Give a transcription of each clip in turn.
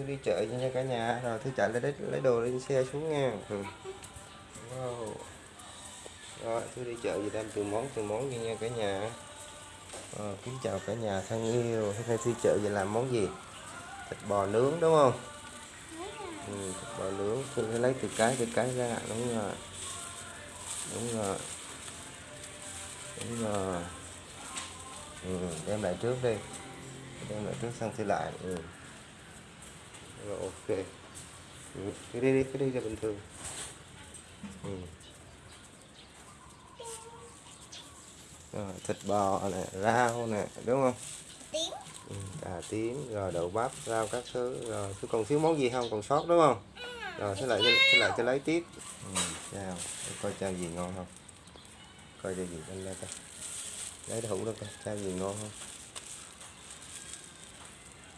thư đi chợ nha cả nhà. Rồi thư chạy lấy lấy đồ lên xe xuống nha. Ừ. wow. rồi thư đi chợ gì đem từ món từ món đi nha cả nhà. À, kính chào cả nhà thân yêu. Hôm nay thư chợ về làm món gì? Thịt bò nướng đúng không? Ừ, thịt bò nướng. Thư phải lấy từ cái từ cái ra. Đúng rồi. Đúng rồi. Đúng rồi. Ừ, đem lại trước đi. Đem lại trước xong thư lại. Ừ rồi ok. Ừ, cái đi cái đi là bình thường. Ừ. rồi, thịt bò nè rau nè đúng không? Tím. Ừ, cà tím rồi đậu bắp rau các thứ rồi tôi còn thiếu món gì không? Còn sót đúng không? Rồi thế lại thế lại cho lấy tiếp. Ừ, chào. Để coi chao gì ngon không? Coi cho gì lên đây coi. Lấy đậu đâu coi chao gì ngon không?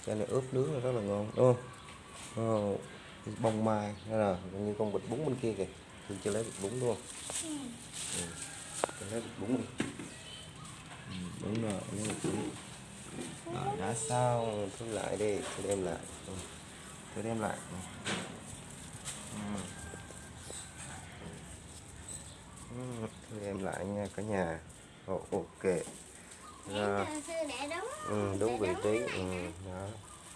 Chao này ướp nướng là rất là ngon đúng không oh, bông mai đó là như con bịch bún bên kia kìa. Tôi chưa lấy bịch bún không ừ. cho lấy bịch bún đi ừ, đúng rồi lấy bịch bún. Rồi đã xong. Tôi lại đi tôi đem lại. Ừ. tôi đem lại. Ừ. Ừ, tôi đem lại nha cả nhà. Ồ, ok. Rồi. Ừ, đúng vị trí. ừ, đó.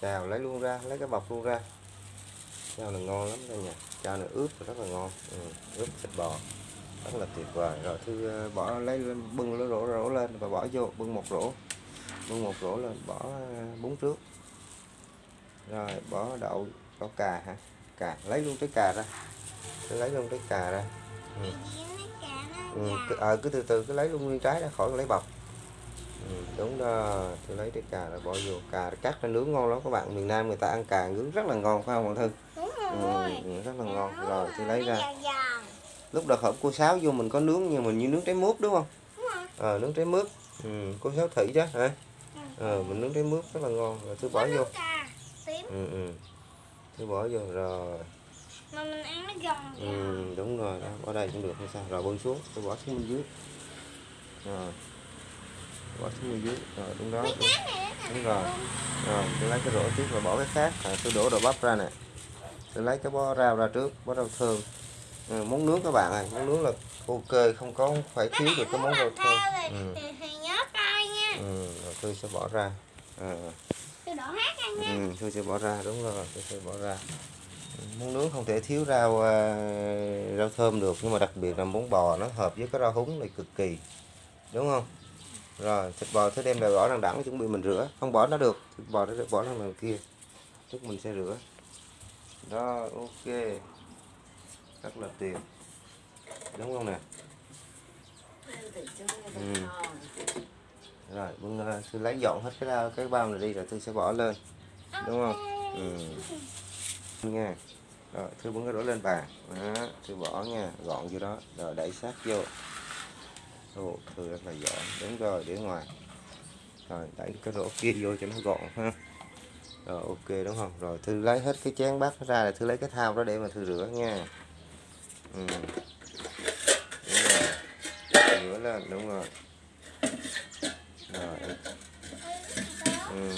chào lấy luôn ra lấy cái bọc luôn ra chao này ngon lắm đây nha. Chao này ướp rất là ngon. Ừ, ướp thịt bò. Rất là tuyệt vời. Rồi thư ờ, bỏ lấy lên bưng nó rổ rổ lên và bỏ vô bưng một rổ bưng một rổ lên bỏ ờ, bún trước. Rồi bỏ đậu đậu cà hả? Cà lấy luôn trái cà ra. Lấy luôn trái cà ra. Ừ. Ừ, cứ, à, cứ từ từ cứ lấy luôn nguyên trái ra khỏi lấy bọc. Ừ, đúng đó. Tôi lấy trái cà rồi bỏ vô. Cà cắt ra nướng ngon lắm các bạn. Miền Nam người ta ăn cà nướng rất là ngon phải không bạn Thư? đúng ừ, rồi ừ, rất là ngon. rồi tôi lấy ra. lúc đầu hộp cô sáo vô mình có nướng nhưng mình như nướng trái mướp đúng không? Rồi. Ờ nướng trái mướp. Ừ, cô sáo thị đó hả? Ờ mình nướng trái mướp rất là ngon. Rồi tôi bỏ vô. ừ, ừ. tôi bỏ vô rồi. Mà mình ăn nó giòn ừ, đúng rồi đó bỏ đây cũng được hay sao. Rồi bưng xuống tôi bỏ xuống bên dưới. Rồi. Bỏ xuống bên dưới rồi đúng đó đúng, đúng rồi. rồi tôi lấy cái rổ trước rồi bỏ cái khác. À, tôi đổ đồ bắp ra nè tôi lấy cái bó rau ra trước bó rau thơm. Ừ, món nướng các bạn ơi món nướng là ok không có phải thiếu được cái món rau thơm. Ừ. Ừ, rồi tôi sẽ bỏ ra. À, tôi đổ hát ăn nha. Ừ, tôi sẽ bỏ ra đúng rồi tôi sẽ bỏ ra. Ừ, món nướng không thể thiếu rau à, rau thơm được nhưng mà đặc biệt là món bò nó hợp với cái rau húng này cực kỳ đúng không? Rồi thịt bò thứ đem lại bỏ đằng đẳng chuẩn bị mình rửa. Không bỏ nó được thịt bò nó bỏ đằng đằng kia lúc mình sẽ rửa đó ok. Rất là tuyệt đúng không nè? Ừ. rồi bưng tôi lấy dọn hết cái bao cái bao này đi rồi tôi sẽ bỏ lên. Đúng không? Ừ. nha. Rồi tôi bưng cái đổ lên bàn đó tôi bỏ nha gọn vô đó. Rồi đẩy sát vô. Ồ, thư rất là giỏi. Đúng rồi để ngoài. Rồi đẩy cái rổ kia vô cho nó gọn ha rồi ok, đúng không? Rồi, thư lấy hết cái chén bát ra rồi thư lấy cái thao đó để mà thư rửa nha. Ừ. đúng rồi. Rửa lên, đúng rồi. Rồi. Ừ.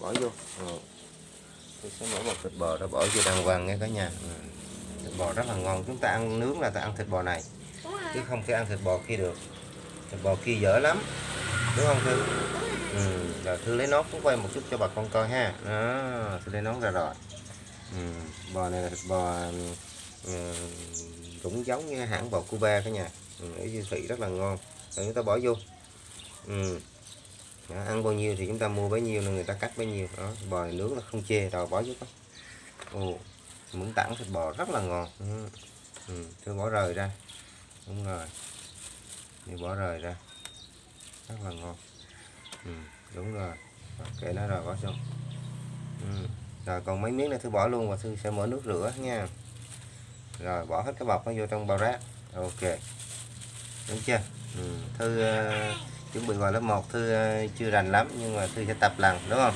bỏ vô. Rồi. tôi sẽ mở một thịt bò đó, bỏ vô đàng hoàng nghe cả nhà. Ừ. thịt bò rất là ngon. Chúng ta ăn nướng là ta ăn thịt bò này, chứ không thể ăn thịt bò kia được. Thịt bò kia dở lắm. Đúng không thư? Ừ rồi thư lấy nón cũng quay một chút cho bà con coi ha đó thư lấy nón ra rồi ừ. bò này là thịt bò ừ, cũng giống như hãng bò Cuba cả nhà ừ, ở siêu thị rất là ngon rồi chúng ta bỏ vô ừ. đó, ăn bao nhiêu thì chúng ta mua bấy nhiêu là người ta cắt bấy nhiêu đó bò này nướng là không chê rồi bỏ vô đó. ồ muỗng tảng thịt bò rất là ngon ừ. Ừ. tôi bỏ rời ra đúng rồi thì bỏ rời ra rất là ngon ừ đúng rồi. Kệ nó rồi bỏ xong ừ. rồi còn mấy miếng này thư bỏ luôn và thư sẽ mở nước rửa nha. Rồi bỏ hết cái bọc nó vô trong bao rác. Ok. Đúng chưa? Ừ. thư uh, chuẩn bị vào lớp 1 thư uh, chưa rành lắm nhưng mà thư sẽ tập lần đúng không?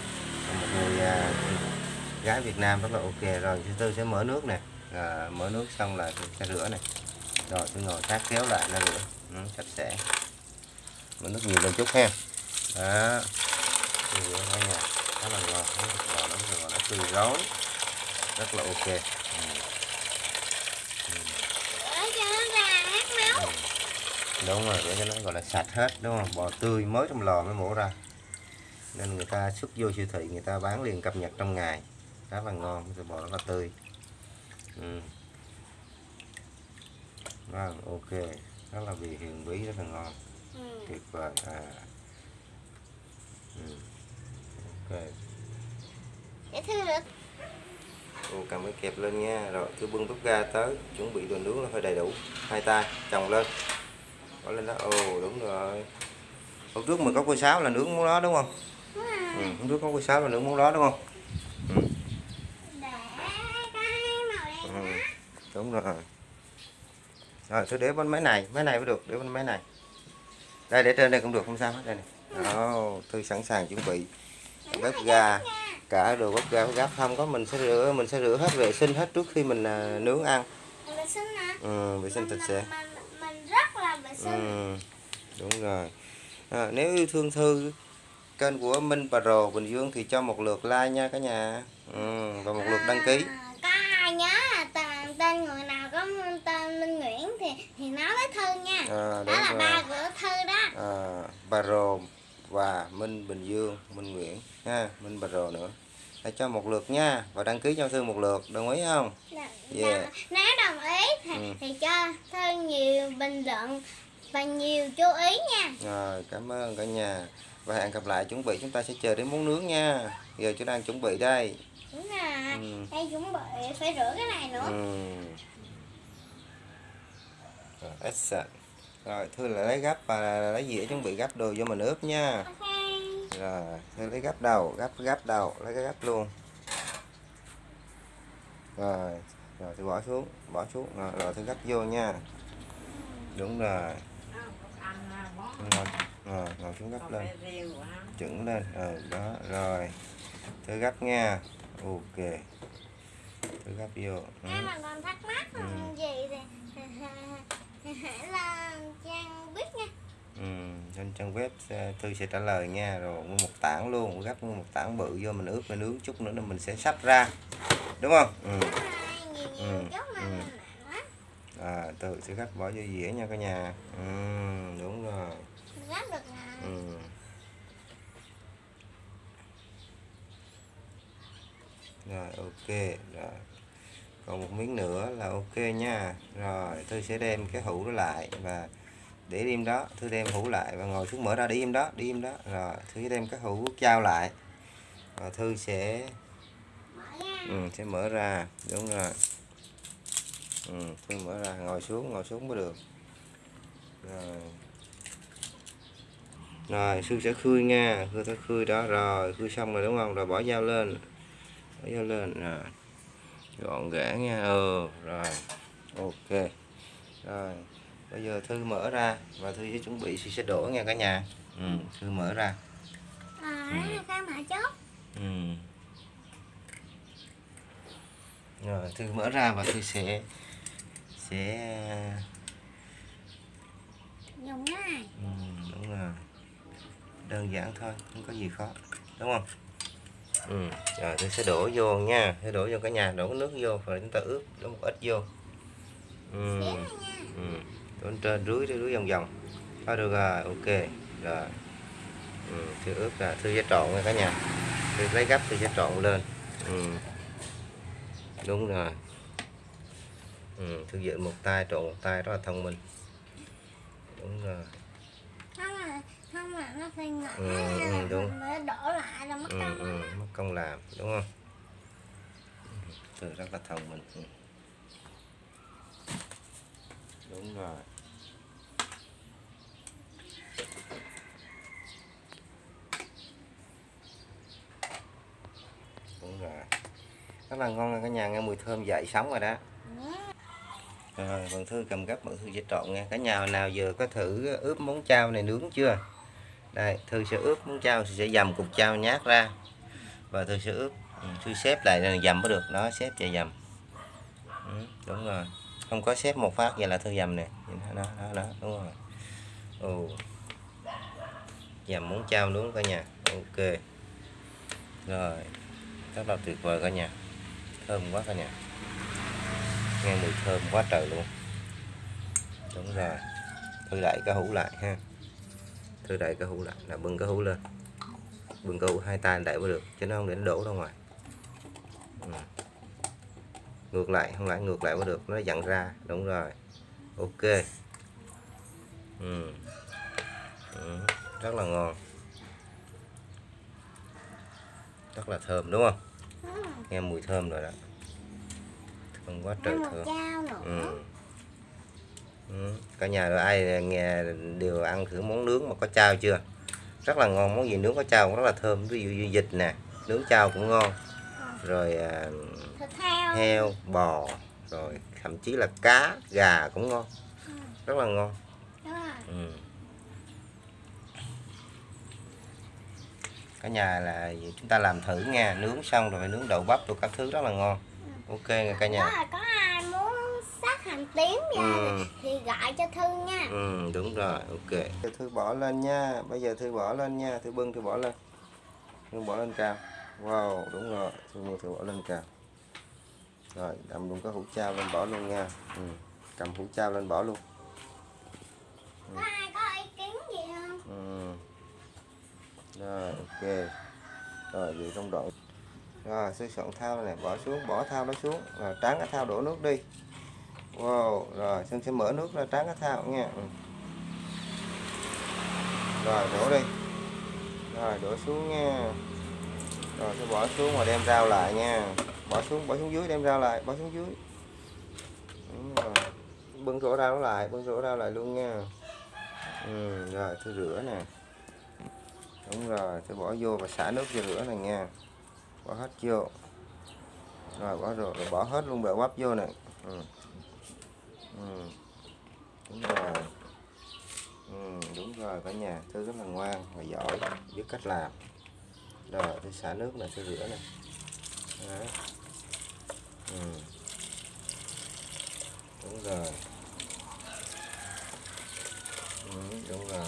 Một người uh, gái Việt Nam rất là ok. Rồi thứ tư sẽ mở nước nè. À, mở nước xong là tôi sẽ rửa này rồi tôi ngồi sát kéo lại nó rửa. Ừ, sạch sẽ. Mở nước nhiều lên chút ha đó. Tôi rửa cả nhà khá là ngon. Nó thịt bò nó rất là nó tươi rón rất là ok. Ừ. Hát máu. đúng rồi để cho nó gọi là sạch hết đúng không? Bò tươi mới trong lò mới mổ ra. Nên người ta xuất vô siêu thị người ta bán liền cập nhật trong ngày. Rất là ngon thịt bò rất là tươi. Ừ. vâng ok. Rất là vị hiền quý rất là ngon. Ừ. tuyệt vời. À ừ. ok. Để thư được. Ô, cầm cái kẹp lên nha. Rồi cứ bưng bếp ga tới. Chuẩn bị đồ nướng là phải đầy đủ. Hai tay chồng lên. Bỏ lên đó. Ồ đúng rồi. Hôm trước mình có quay sáo là nướng món đó đúng không? Đúng ừ, hôm trước có quay sáo là nướng món đó đúng không? Ừ. Ừ. đúng rồi. Rồi tôi để bên máy này. Máy này mới được. Để bên máy này. Đây để trên đây cũng được. Không sao hết. Đây này đó tôi sẵn sàng chuẩn bị bếp ga cả đồ bếp ga gắp không có mình sẽ rửa mình sẽ rửa hết vệ sinh hết trước khi mình à, nướng ăn vệ sinh nè. ừ, vệ sinh sạch sẽ mình, mình, mình rất là vệ sinh. ừ, đúng rồi à, nếu yêu thương thư kênh của Minh Pro Bình Dương thì cho một lượt like nha cả nhà ừ, và một lượt đăng ký À, có ai nhớ tên, tên người nào có tên Minh Nguyễn thì thì nói với Thư nha. à, đó là rồi ba của Thư đó. à, Pro và Minh Bình Dương Minh Nguyễn ha Minh Pro nữa hãy cho một lượt nha và đăng ký cho Thư một lượt đồng ý không Dạ, Yeah. dạ. Nếu đồng ý thì, Ừ. thì cho Thư nhiều bình luận và nhiều chú ý nha. rồi cảm ơn cả nhà và hẹn gặp lại chuẩn bị chúng ta sẽ chờ đến món nướng nha giờ chúng đang chuẩn bị đây Đúng rồi. Ừ. Đây chuẩn bị phải rửa cái này nữa. Ừ. Action. Rồi, Thư là lấy gắp và lấy dĩa chuẩn bị gắp đồ cho mình ướp nha. Rồi, Thư lấy gắp đầu, gắp gắp đầu, lấy cái gắp luôn. Rồi, rồi Thư bỏ xuống, bỏ xuống, rồi, rồi Thư gắp vô nha. Đúng rồi. Ngồi, rồi, ngồi xuống gắp lên, chuẩn lên, ừ, đó, rồi. Thư gắp nha. Ok. Thư gắp vô. Ừ. Mà còn thắc mắc Ừ. gì hãy lên trang biết nha. Ừ, trên trang web sẽ- Thư sẽ trả lời nha rồi mua một tảng luôn gấp mua một tảng bự vô mình ướp mình nướng chút nữa là mình sẽ sắp ra đúng không ừ. Đúng rồi, nhiều nhiều Ừ, ừ. à, tự sẽ gấp bỏ vô dĩa nha cả nhà ừ, đúng rồi được nè. ừ. rồi ok rồi còn một miếng nữa là ok nha. Rồi tôi sẽ đem cái hũ đó lại và để im đó. Tôi đem hũ lại và ngồi xuống mở ra để im đó đi im đó. Rồi tôi sẽ đem cái hũ trao lại và Thư sẽ ừ, sẽ mở ra. Đúng rồi. Ừ, Thư mở ra ngồi xuống ngồi xuống mới được. Rồi. Rồi Thư sẽ khui nha. Thư sẽ khui đó. Rồi khui xong rồi đúng không? Rồi bỏ dao lên. Bỏ dao lên. Rồi gọn gẽ nha. Ừ rồi. Ok. Rồi bây giờ thư mở ra và thư sẽ chuẩn bị sẽ đổ nha cả nhà. Ừ, thư mở ra. À, cái mã chốt. ừ. rồi thư mở ra và thư sẽ sẽ Dùng cái này. ừ, đúng rồi. Đơn giản thôi không có gì khó. Đúng không ừ. rồi thư sẽ đổ vô nha sẽ đổ vô cả nhà đổ nước vô rồi chúng ta ướp đổ một ít vô ừ. Ừ. Đổ trên rưới rưới vòng vòng thôi được rồi ok rồi ừ. thư ướp là thư sẽ trộn nha cả nhà thư lấy gấp thư sẽ trộn lên ừ. đúng rồi ừ. thư dựng một tay trộn một tay rất là thông minh đúng rồi Không là không là nó phải ngã Ừ, ừ, đúng. mới đổ lại là mất ừ, công ừ. mất công làm đúng không? Ừ, thư rất là thông minh đúng rồi. Đúng rồi. Rất là ngon cả nhà nghe mùi thơm dậy sống rồi đó. Ừ. rồi bạn thư cầm gấp bạn thư sẽ trộn nha. Cả nhà nào giờ có thử ướp món chao này nướng chưa đây thư sẽ ướp muốn trao thì sẽ dầm cục trao nhát ra. Và thư sẽ ướp ừ, thư xếp lại là dầm mới được nó xếp chạy dầm. Ừ, đúng rồi. Không có xếp một phát vậy là thư dầm nè. Nhìn thấy đó đó đó đúng rồi. Ồ dầm muốn trao nướng cả nhà. Ok. Rồi. Rất là tuyệt vời cả nhà. Thơm quá cả nhà. Nghe mùi thơm quá trời luôn. Đúng rồi. Thư lại cái hũ lại ha thư đậy cái hũ lại là bưng cái hũ lên bưng cái hũ hai tay đẩy vào được chứ nó không để nó đổ ra ngoài ừ. ngược lại không lại ngược lại mới được nó dặn ra đúng rồi ok ừ. Ừ. rất là ngon rất là thơm đúng không Ừ. nghe mùi thơm rồi đó thơm quá trời thơm ừ. Ừ. cả nhà rồi ai nghe đều ăn thử món nướng mà có chao chưa rất là ngon món gì nướng có chao cũng rất là thơm ví dụ như vịt nè nướng chao cũng ngon rồi à, heo. heo bò rồi thậm chí là cá gà cũng ngon Ừ. rất là ngon ừ. cả nhà là chúng ta làm thử nha nướng xong rồi nướng đậu bắp rồi các thứ rất là ngon ok nha cả nhà là có ai muốn sát hành tím ra Ừ. thì gọi cho Thư nha. ừ đúng rồi ok thư bỏ lên nha bây giờ thư bỏ lên nha thư bưng thư bỏ lên thư bỏ lên cao wow đúng rồi thư mua thư bỏ lên cao rồi cầm luôn cái hũ trao lên bỏ luôn nha ừ. cầm hũ trao lên bỏ luôn Có ai có ý kiến gì không? ừ. rồi ok rồi vậy trong đoạn rồi sẽ soạn thao này bỏ xuống bỏ thao nó xuống rồi tráng cái thao đổ nước đi wow rồi xin sẽ mở nước ra tráng cá thao nha. Ừ. Rồi đổ đi. Rồi đổ xuống nha. Rồi sẽ bỏ xuống và đem rau lại nha. Bỏ xuống bỏ xuống dưới đem rau lại bỏ xuống dưới. Đúng rồi. bưng rổ rau lại bưng rổ rau lại luôn nha. Ừ, rồi tôi rửa nè. Đúng rồi tôi bỏ vô và xả nước cho rửa này nha. Bỏ hết vô. Rồi bỏ rồi, bỏ hết luôn bẹ bắp vô nè. Ừ. Ừ. đúng rồi. Ừ, đúng rồi cả nhà. Thư rất là ngoan và giỏi biết cách làm. Rồi tôi xả nước này tôi rửa này. Đó. Ừ. đúng rồi. Ừ, đúng rồi.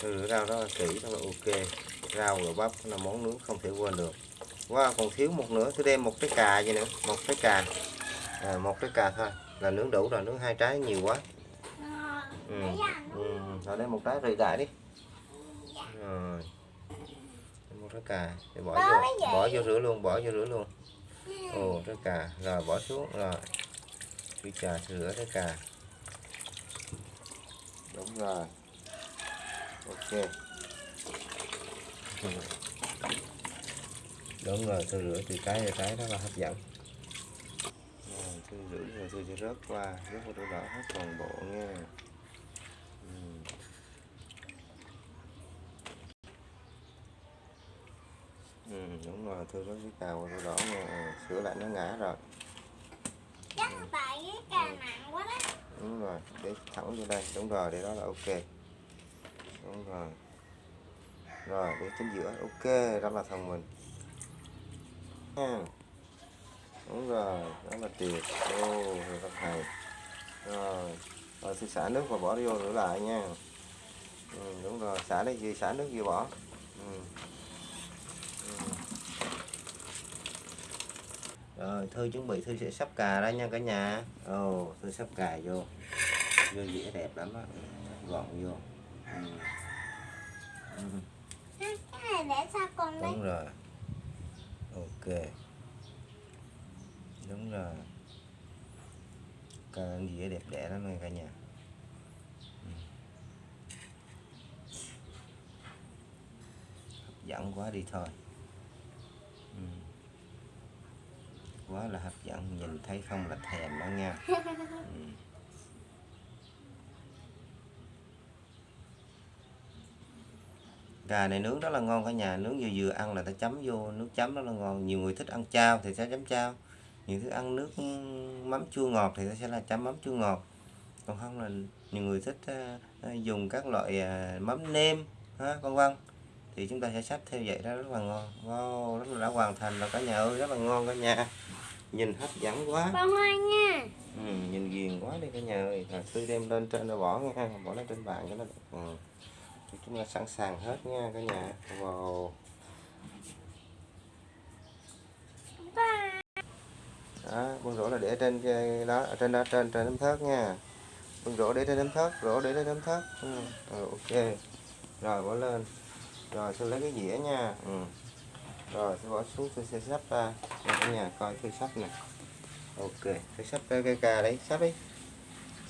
Thư rửa rau rất là kỹ rất là ok. Rau và bắp là món nướng không thể quên được wow còn thiếu một nữa. Tôi đem một trái cà vậy nữa một trái cà. À, một trái cà thôi. Là nướng đủ rồi nướng hai trái nhiều quá. Ừ. ừ. rồi đem một trái rời đại đi. Rồi. Một trái cà. Để bỏ vô. bỏ vô rửa luôn bỏ vô rửa luôn. Ồ trái cà. Rồi bỏ xuống. Rồi. Cái cà rửa trái cà. Đúng rồi. Ok. đúng rồi tôi rửa từ trái ra trái rất là hấp dẫn. Rồi tôi rửa rồi tôi sẽ rớt qua rớt qua đổ đỏ hết toàn bộ nha. Ừ. Ừ, đúng rồi tôi rớt cái cào đổ đỏ nha. Sửa lại nó ngã rồi. Chắc tại cái cà nặng quá đó. đúng rồi để thẳng vô đây. Đúng rồi để đó là ok. Đúng rồi. Rồi để chính giữa ok rất là thông minh ha đúng rồi rất là tuyệt ô rất hay rồi rồi tôi xả nước và bỏ vô rửa lại nha ừ, đúng rồi xả đây gì xả nước gì bỏ ừ. Ừ. rồi thư chuẩn bị thư sẽ sắp cà ra nha cả nhà ồ thư sắp cà vô vô dĩa đẹp lắm á gọn vô ừ. Ừ. Ha, Cái này để sao con đấy? đúng rồi ok đúng rồi cái dĩa đẹp đẽ lắm nha cả nhà Ừ. hấp dẫn quá đi thôi ừ. quá là hấp dẫn, nhìn thấy không là thèm đó nha ừ. gà này nướng rất là ngon cả nhà nướng vừa vừa ăn là ta chấm vô nước chấm rất là ngon. Nhiều người thích ăn chao thì sẽ chấm chao. Nhiều thứ ăn nước mắm chua ngọt thì ta sẽ là chấm mắm chua ngọt. Còn không là nhiều người thích à, dùng các loại à, mắm nêm ha con vân. Thì chúng ta sẽ xách theo vậy đó rất là ngon. Wow rất là đã hoàn thành rồi cả nhà ơi rất là ngon cả nhà. Nhìn hấp dẫn quá. Con ngoan nha. ừ, nhìn ghiền quá đi cả nhà ơi. Rồi sư đem lên trên rồi bỏ nha bỏ lên trên bàn cho nó đẹp ừ chúng ta sẵn sàng hết nha cả nhà. Wow. Đó con rổ là để trên cái đó ở trên đó trên trên nấm thớt nha. Con rổ để trên nấm thớt rổ để trên nấm thớt. Ừ. ừ, ok. Rồi bỏ lên. Rồi sẽ lấy cái dĩa nha. Ừ. rồi sẽ bỏ xuống tôi sẽ sắp ra. Cả nhà coi tôi sắp nè. Ok tôi sắp cái cây cà đấy sắp đi.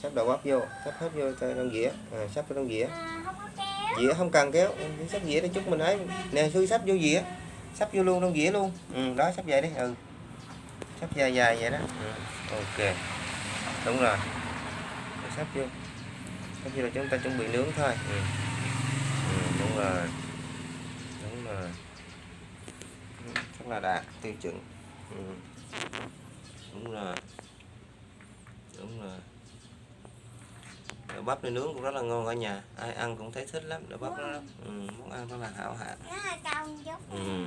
Sắp đầu bắp vô sắp hết vô cho trong dĩa. À, sắp vào trong dĩa. À, không có dĩa không cần kéo. Ừ, sắp dĩa để chút mình ấy. Nè xui sắp vô dĩa. Sắp vô luôn trong dĩa luôn. Ừ, đó sắp vậy đi. Ừ. Sắp dài dài vậy đó. Ừ. ok. Đúng rồi. Sắp vô. Sắp vô là chúng ta chuẩn bị nướng thôi. Ừ. Ừ, đúng rồi. Đúng rồi. Ừ, Rất là đạt tiêu chuẩn. Ừ. đúng rồi. Đúng rồi đậu bắp này nướng cũng rất là ngon cả nhà. Ai ăn cũng thấy thích lắm. Đậu bắp đó ừ, món ăn rất là hảo hạng. Nó ừ,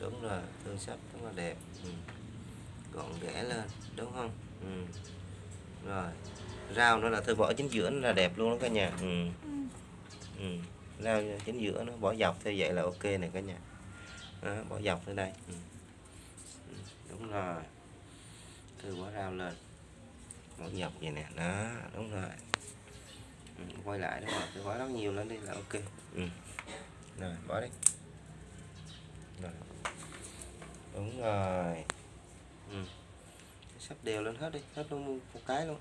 đúng rồi thương sắp rất là đẹp. Ừ. gọn ghẽ lên đúng không? Ừ. rồi rau nữa là thư bỏ chính giữa nó là đẹp luôn đó cả nhà. Ừ. Ừ. Ừ. rau chính giữa nó bỏ dọc theo vậy là ok này cả nhà. Đó, bỏ dọc lên đây. Ừ. Ừ, đúng rồi. Thư bỏ rau lên. Bỏ dọc vậy nè. Đó đúng rồi quay lại đúng rồi thư bỏ rất nhiều lên đi là ok. Ừ. rồi bỏ đi. Rồi. Đúng rồi. Ừ. sắp đều lên hết đi hết luôn một cái luôn.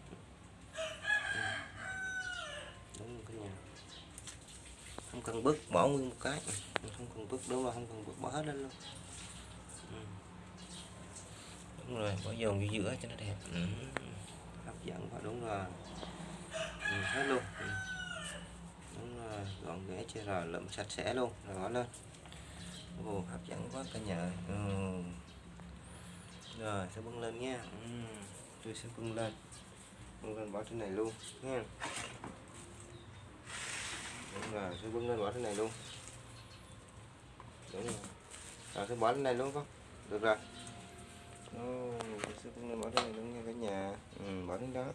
Ừ. đúng rồi cả nhà. Không cần bứt bỏ nguyên một cái. Ừ, không cần bứt đúng rồi không cần bứt bỏ hết lên luôn. Ừ. đúng rồi bỏ dồn vô giữa cho nó đẹp. Ừ. hấp dẫn quá đúng rồi ừ, hết luôn. Ừ. đúng rồi gọn ghẽ chưa rồi lượm sạch sẽ luôn rồi bỏ lên. Ồ, hấp dẫn quá cả nhà ừ. rồi sẽ bưng lên nha. Ừ. tôi sẽ bưng lên. Bưng lên bỏ trên này luôn nha. Đúng rồi sẽ bưng lên bỏ trên này luôn. Đúng rồi. Rồi sẽ bỏ trên này luôn không được rồi. Ồ, sẽ bưng lên bỏ trên này luôn nha cả nhà. Ừ, bỏ đến đó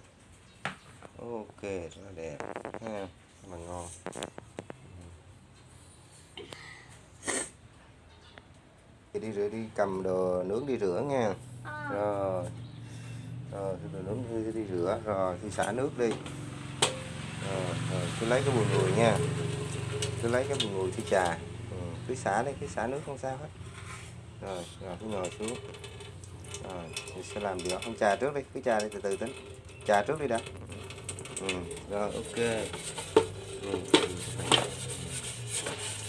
ok rất là đẹp. Ha là ngon. Đi rửa đi cầm đồ nướng đi rửa nha. Ờ. rồi. Rồi đồ nướng đi, đi rửa. Rồi thì xả nước đi. Rồi, rồi cứ lấy cái bùi ngùi nha. Cứ lấy cái bùi ngùi thì trà. Ừ, cứ xả đi cứ xả nước không sao hết. Rồi rồi cứ ngồi xuống. Rồi thì sẽ làm điều không trà trước đi cứ trà đi từ từ tính. Trà trước đi đã ừ, rồi ok. Ừ.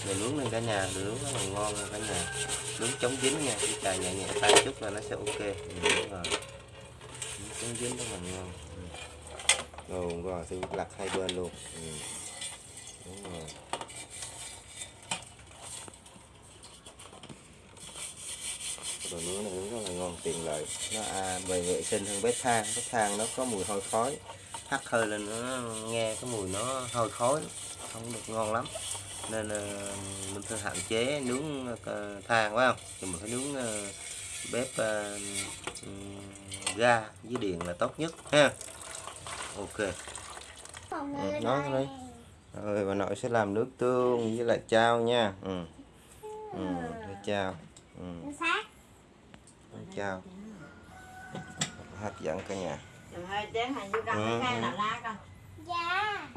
rồi nướng lên cả nhà nướng rất là ngon nha cả nhà. Nướng chống dính nha chỉ cần nhẹ nhẹ tay chút là nó sẽ ok. Ừ, đúng rồi. Nướng chống dính rất là ngon. Ừ. rồi rồi thì lật hai bên luôn. Ừ. đúng rồi. Đồ nướng này cũng rất là ngon tiện lợi. Nó à, về vệ sinh hơn bếp than. Bếp than nó có mùi hôi khói hắt hơi lên nó nghe cái mùi nó hôi khói không được ngon lắm. Nên ờ, mình phải hạn chế nướng ờ, than phải không? Thì mình phải nướng ờ, bếp ga với điện là tốt nhất ha? Ok. Ừ, nói đấy. rồi bà nội sẽ làm nước tương với lại chao nha. Ừ. Ừ, chao. Ừ. Chao. Hấp dẫn cả nhà Rồi hai chén hành vô cầm Ừ, cái ừ. nào lá con Dạ.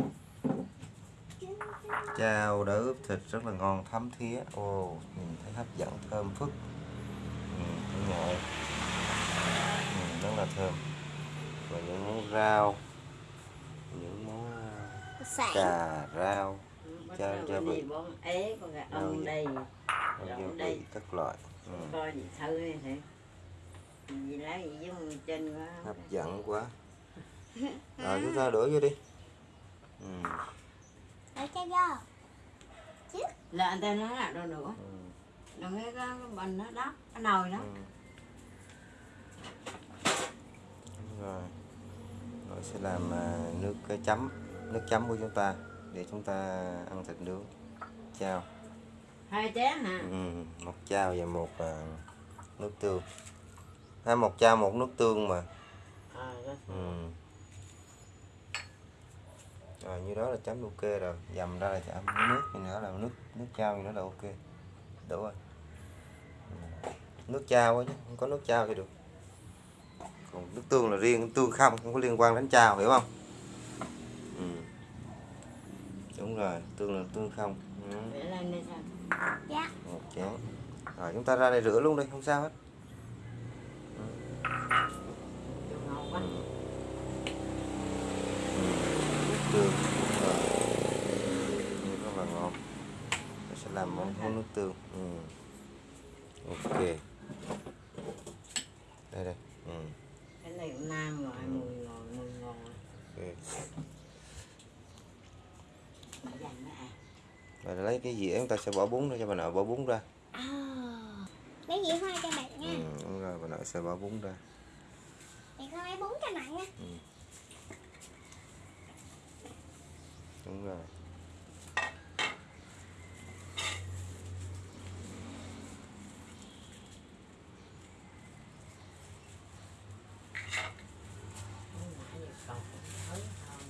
chao đã ướp thịt rất là ngon thấm thía ồ nhìn thấy hấp dẫn thơm phức ừ, ơi. ừ, rất là thơm và những món rau những món Sảng. cà rau Bắt Cho- cho vị. ế con gà ông đây vị đây. các loại ừ, coi gì thử đi thử gì lá gì giống trên quá hấp dẫn quá. Rồi chúng ta đổ vô đi. Ừ, Để cho vô. là anh ta nói là đâu nữa ừ, đừng cái cái bình đó đó cái nồi đó. Ừ. Rồi. Rồi sẽ làm à, nước cái chấm nước chấm của chúng ta để chúng ta ăn thịt nướng. Chao. Hai chén hả? Ừ, một chao và một à, nước tương à, một chao một nước tương mà ờ rồi. ừ. rồi như đó là chấm ok rồi dầm ra là chấm nước thì nữa là nước nước chao thì nó là ok đủ rồi Ừ. nước chao á chứ không có nước chao thì được còn nước tương là riêng tương không không có liên quan đến chao hiểu không ừ. đúng rồi tương là tương không ừ. dạ một chén rồi chúng ta ra đây rửa luôn đi không sao hết quá tương à Như rất là ngon Tôi sẽ làm món món nước tương ừ. ok đây đây ừ. cái này cũng nam rồi mùi ngon mùi ngon rồi ok Để dành nó rồi lấy cái dĩa chúng ta sẽ bỏ bún ra cho bà nội, bỏ bún ra lấy dĩa hoa cho bạn nha. Ừ, đúng rồi bà nội sẽ bỏ bún ra. Con lấy bún cho bạn nha. Đúng rồi nãy giờ còn thấy không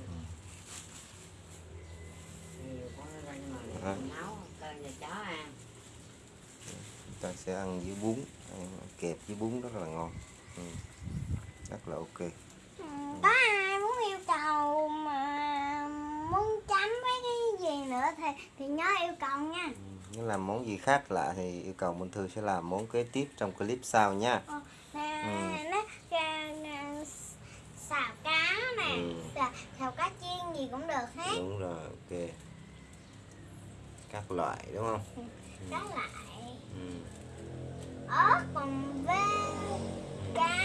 nhiều con nó lên mà để À. nấu cơm cho chó ăn chúng ta sẽ ăn với bún ăn kẹp với bún rất là ngon ừ. rất là ok Ừ, có ai muốn yêu cầu mà muốn chấm với cái gì nữa thì thì nhớ yêu cầu nha nếu làm món gì khác lạ thì yêu cầu Minh Thư sẽ làm món kế tiếp trong clip sau nha nè Ừ. nó à, xào cá nè Ừ. xào, xào cá chiên gì cũng được hết đúng rồi ok các loại đúng không đó lại ừ. Ớt còn với cá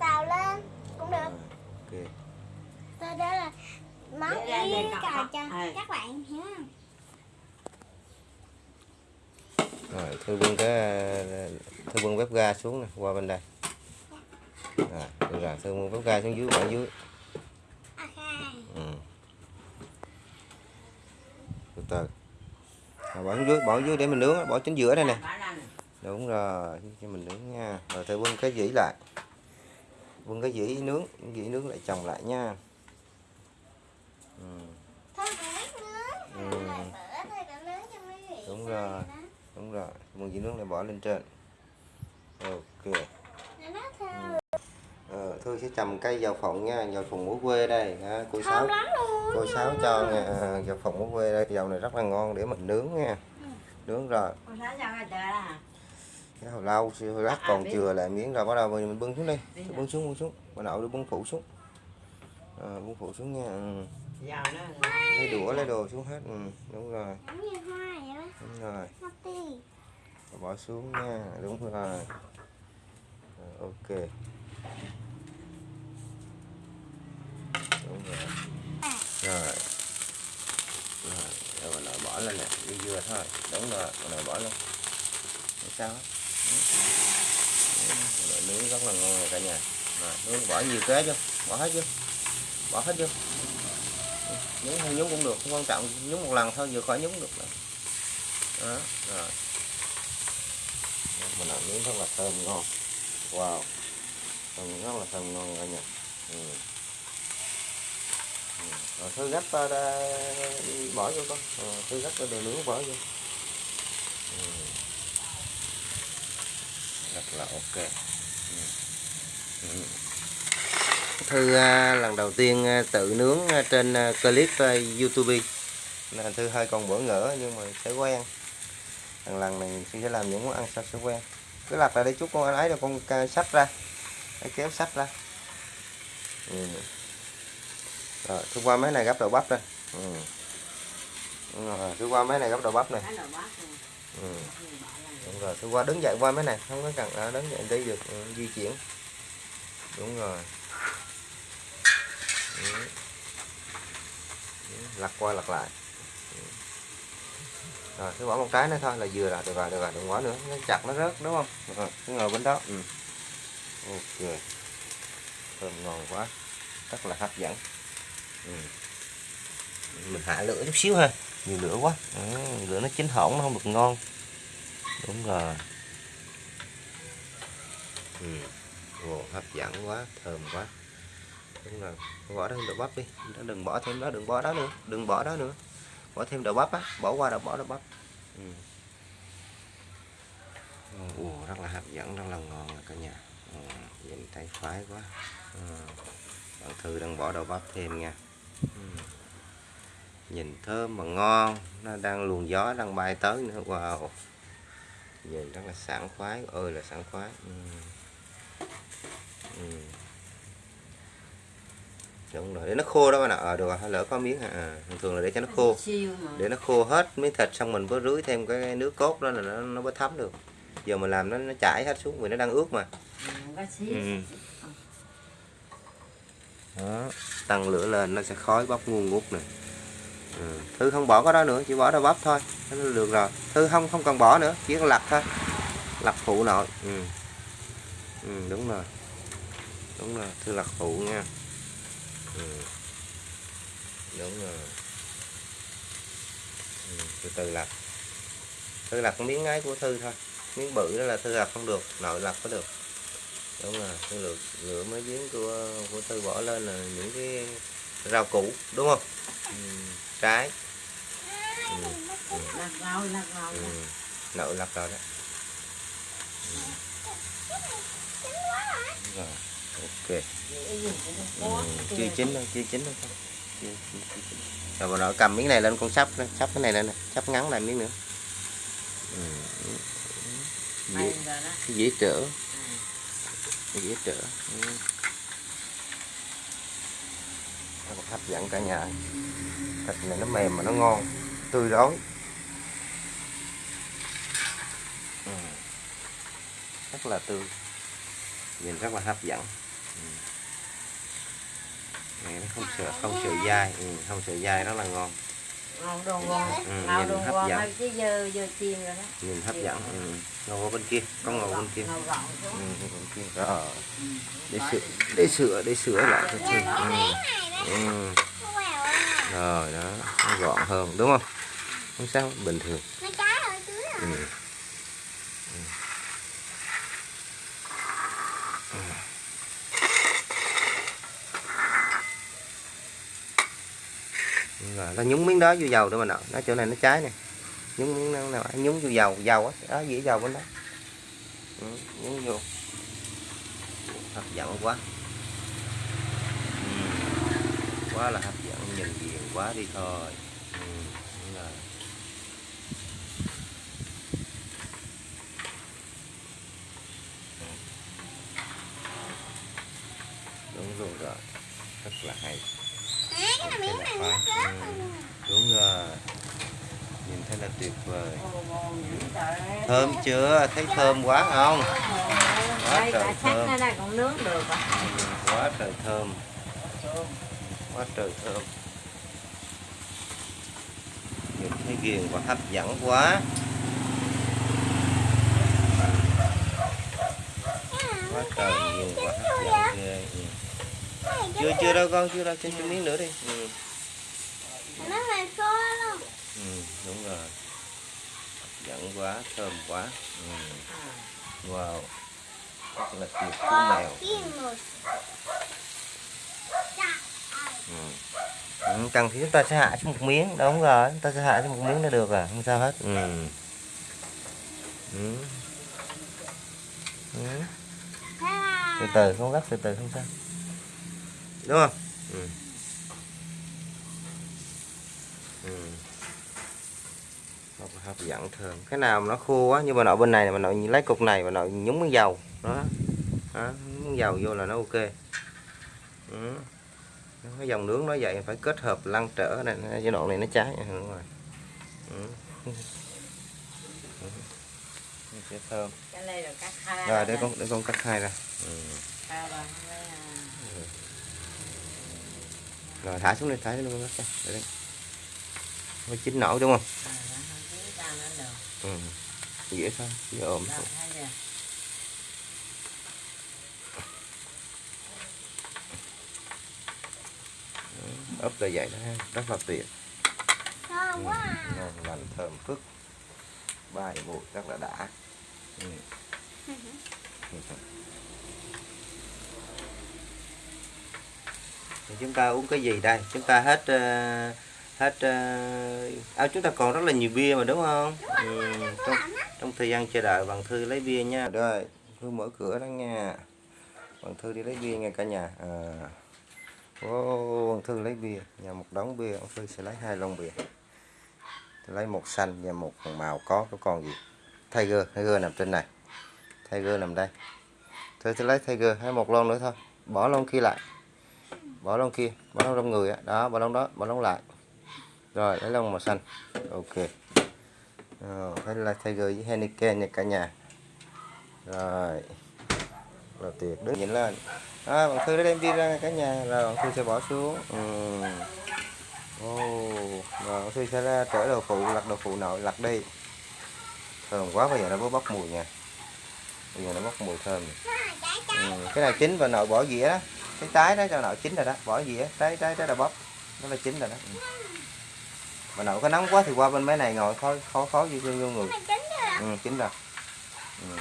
xào lên cũng được. Ok. Thôi đó là món cầu cọc. cho Ừ. các bạn hiểu không? Rồi thư bưng cái thư bưng bếp ga xuống nè qua bên đây. Rồi được rồi thư bưng bếp ga xuống dưới bỏ dưới. Ok. Ừ. từ từ rồi, bỏ xuống dưới bỏ dưới để mình nướng bỏ chính giữa đây nè. Đúng rồi cho mình nướng nha. Rồi thư bưng cái dĩ lại. Bưng cái dĩ nướng dĩ nướng lại chồng lại nha. Ừ. Ừ. Đúng rồi. đúng rồi. Bưng dĩ nướng lại bỏ lên trên. Ok Ờ, Thư sẽ trồng cây dầu phộng nha, dầu phộng của quê đây. Ha. Cô Sáu thơm lắm luôn cô Sáu cho nha, à, dầu phộng của quê đây, dầu này rất là ngon để mình nướng nha. Nướng rồi, ra à? cái hồi lâu hồi lát À, còn biết. chừa lại miếng rồi bắt đầu mình bưng xuống đi. Bưng xuống, bưng xuống. Bà nội đưa bưng phụ xuống. À, bưng phụ xuống nha. Ừ. Lấy đũa lấy đồ xuống hết. Ừ, đúng rồi, giống như hoa vậy đó đúng rồi. Bỏ xuống nha, đúng rồi. Rồi, ok. Đúng rồi. rồi. Rồi rồi bà bỏ lên nè. Đi dưa thôi. Đúng rồi mình bỏ lên. Không sao? Hết nướng rất là ngon rồi cả nhà. Rồi, nướng bỏ nhiều kế chưa? Bỏ hết chưa? Bỏ hết chưa? Nhúng hay nhúng cũng được, không quan trọng. Nhúng một lần thôi, vừa khỏi nhúng được rồi đó, rồi. Mình làm nướng rất là thơm ngon. Wow. Thơm rất là thơm ngon cả nhà. Ừ rồi thư gấp uh, bỏ vô con ờ, thư gấp cái đồ nướng bỏ vô ừ. rất là ok ừ. Ừ. thư à, lần đầu tiên à, tự nướng à, trên clip youtube nên thư hơi còn bỡ ngỡ nhưng mà sẽ quen lần lần này sẽ làm những món ăn sao sẽ quen cứ lặt lại để chút con ấy rồi con sách ra Để kéo sách ra ừ. Rồi, thứ qua mấy này gấp đầu bắp đây. Ừ. Rồi, thứ qua mấy này gấp đầu bắp này. cái. Ừ. Đúng rồi, thứ qua đứng dậy qua mấy này, không có cần à, đứng dậy đi được, ừ, di chuyển. Đúng rồi. Ừ. Ừ, Lật qua lật lại. Ừ. Rồi, cứ bỏ một trái nữa thôi là vừa rồi, được rồi, được rồi, đừng bỏ nữa, nó chặt nó rớt đúng không? Rồi, cứ ngồi bên đó. Ừ. Ok. Thơm ngon quá. Rất là hấp dẫn. Ừ. mình hạ lửa chút xíu ha. Nhiều lửa quá. Ừ, lửa nó chín hỏng nó không được ngon. Đúng rồi. Ừ. Ồ, hấp dẫn quá thơm quá. Đúng rồi. Bỏ thêm đậu bắp đi. Đừng bỏ thêm đó đừng bỏ đó nữa. Đừng bỏ đó nữa. Bỏ thêm đậu bắp á. Bỏ qua đậu bỏ đậu bắp. Ừ. Ồ, rất là hấp dẫn rất là ngon rồi cả nhà. Ừ, nhìn thấy khoái quá. Ừ. bạn thư đang bỏ đậu bắp thêm nha. ừ nhìn thơm mà ngon nó đang luồng gió đang bay tới nữa. Wow. Nhìn rất là sảng khoái. Ơi là sảng khoái. Ừ. Ừ. đúng rồi để nó khô đó bạn ạ. Ờ được rồi lỡ có miếng à, à thường thường là để cho nó khô. Để nó khô hết miếng thịt xong mình mới rưới thêm cái nước cốt đó là nó nó mới thấm được. Giờ mình làm nó nó chảy hết xuống vì nó đang ướt mà. Ừ, Ừ đó. Tăng lửa lên nó sẽ khói bốc nguồn ngút nè. Ừ. thư không bỏ cái đó nữa chỉ bỏ đậu bắp thôi nó được rồi. Thư không không cần bỏ nữa chỉ cần lặt thôi. Lặt phụ nội. Ừ. Ừ, đúng rồi. Đúng rồi thư lặt phụ nha. Ừ. đúng rồi. Ừ. từ từ lặt thư lặt miếng ấy của thư thôi. Miếng bự đó là thư lặt không được nội lặt có được đúng rồi thư lựa, lựa mấy miếng của của thư bỏ lên là những cái rau củ đúng không ừ. trái ừ. Ừ. lắc rau lắc rau Ừ. nội lặt rồi đó Đúng rồi ok ừ. chưa chín đâu chưa chín đâu rồi bà nội cầm miếng này lên con sắp sắp cái này lên nè sắp ngắn lại miếng nữa ừ. rồi đó dễ trở dễ trở. Ừ. Nó hấp dẫn cả nhà. Thịt này nó mềm mà nó ngon. Tươi rói ừ. rất là tươi. Nhìn rất là hấp dẫn. Ừ. này nó không sợ không sợ dai. Ừ, không sợ dai rất là ngon ngon đồ ngon. Ừ, nhìn đồ hấp ngon. Dẫn. thôi chứ giờ giờ chìm rồi đó. Nhìn hấp dẫn. Ừ. ngồi qua bên kia con ngồi bên kia. Ừ, bên kia. Rồi để sửa để sửa để sửa lại cho chị ừ. Rồi đó. Nó gọn hơn đúng không? Không sao bình thường. Dưới ừ. Ờ, ta nó nhúng miếng đó vô dầu để mà nọ nó chỗ này nó cháy nè. Nhúng miếng nào nào nhúng vô dầu dầu á. Đó dĩa dầu bên đó. Ừ, nhúng vô. Hấp dẫn quá. Ừ. quá là hấp dẫn nhìn ghiền quá đi thôi. Ừ. đúng rồi. Ừ. đúng luôn rồi. Rất là hay à, cái này miếng này nó rớt rồi nè. đúng rồi nhìn thấy là tuyệt vời Ồ, ngon dữ trời thơm chưa? Thấy thơm quá không? Đây trời thơm. à. Quá trời thơm. Quá trời thơm. Nhìn thấy ghiền và hấp dẫn quá. Quá trời ghiền và hấp dẫn ghê. Chưa chưa đâu con chưa đâu xin cho miếng nữa đi ừ. nó là khô luôn Ừ, đúng rồi hấp dẫn quá thơm quá ừ. wow rất là tuyệt cú mèo Kim một ừ. Ừ, cần thì chúng ta sẽ hạ xuống một miếng đúng rồi chúng ta sẽ hạ xuống một miếng là được à không sao hết ừ. Ừ. Ừ. từ từ không gấp từ từ không sao đúng không ừ. Ừ. Rất là hấp dẫn thơm cái nào mà nó khô quá như bà nội bên này mà nội lấy cục này bà nội nhúng miếng dầu. Đó, đó miếng dầu vô là nó ok. Ừ. cái dòng nướng nó vậy phải kết hợp lăn trở này giai đoạn này nó cháy. Ừ, đúng rồi. Ừ. Ừ. Sẽ thơm. Rồi để con để con cắt hai ra. Ừ. rồi à, rồi thả xuống đi thả xuống luôn đó để đây. Chín nổi đúng không à, nó không cứ tao nó được ừ. dễ thôi dễ ôm chưa? ấp ra vậy đó ha. rất là tuyệt thơm quá à. ngon lành thơm phức bài bột rất là đã ừ. Thì chúng ta uống cái gì đây chúng ta hết ờ, hết uh, à, chúng ta còn rất là nhiều bia mà đúng không? Ừ, trong, trong thời gian chờ đợi bạn thư lấy bia nha. Rồi thư mở cửa đó nha. Bạn thư đi lấy bia nha cả nhà. À. Ô, bạn thư lấy bia nhà một đống bia bạn thư sẽ lấy hai lon bia. Lấy một xanh và một màu có có còn gì? Tiger Tiger nằm trên này. Tiger nằm đây. Thôi tôi lấy Tiger hay một lon nữa thôi. Bỏ lon kia lại. Bỏ lon kia bỏ lon trong người á. Đó bỏ lon đó bỏ lon lại rồi lấy lon màu xanh. Ok. Rồi phải là Tiger với Henneken nha cả nhà. Rồi. Rồi tuyệt. Đứng nhìn lên. À, bạn thư đã đem đi ra cả nhà. Rồi bạn thư sẽ bỏ xuống. Ừ. oh. rồi bạn thư sẽ ra trở đồ phụ lặt đồ phụ nội lặt đi. Thơm quá bây giờ nó mới bốc mùi nha. Bây giờ nó bốc mùi thơm. Ừ. cái này chín và nội bỏ dĩa đó. Cái trái đó cho nội chín rồi đó. Bỏ dĩa trái trái trái là bóp nó là chín rồi đó. Ừ mà nội có nóng quá thì qua bên mấy này ngồi khó khó khó vô, vô người. Ừ, chín rồi. Ừ.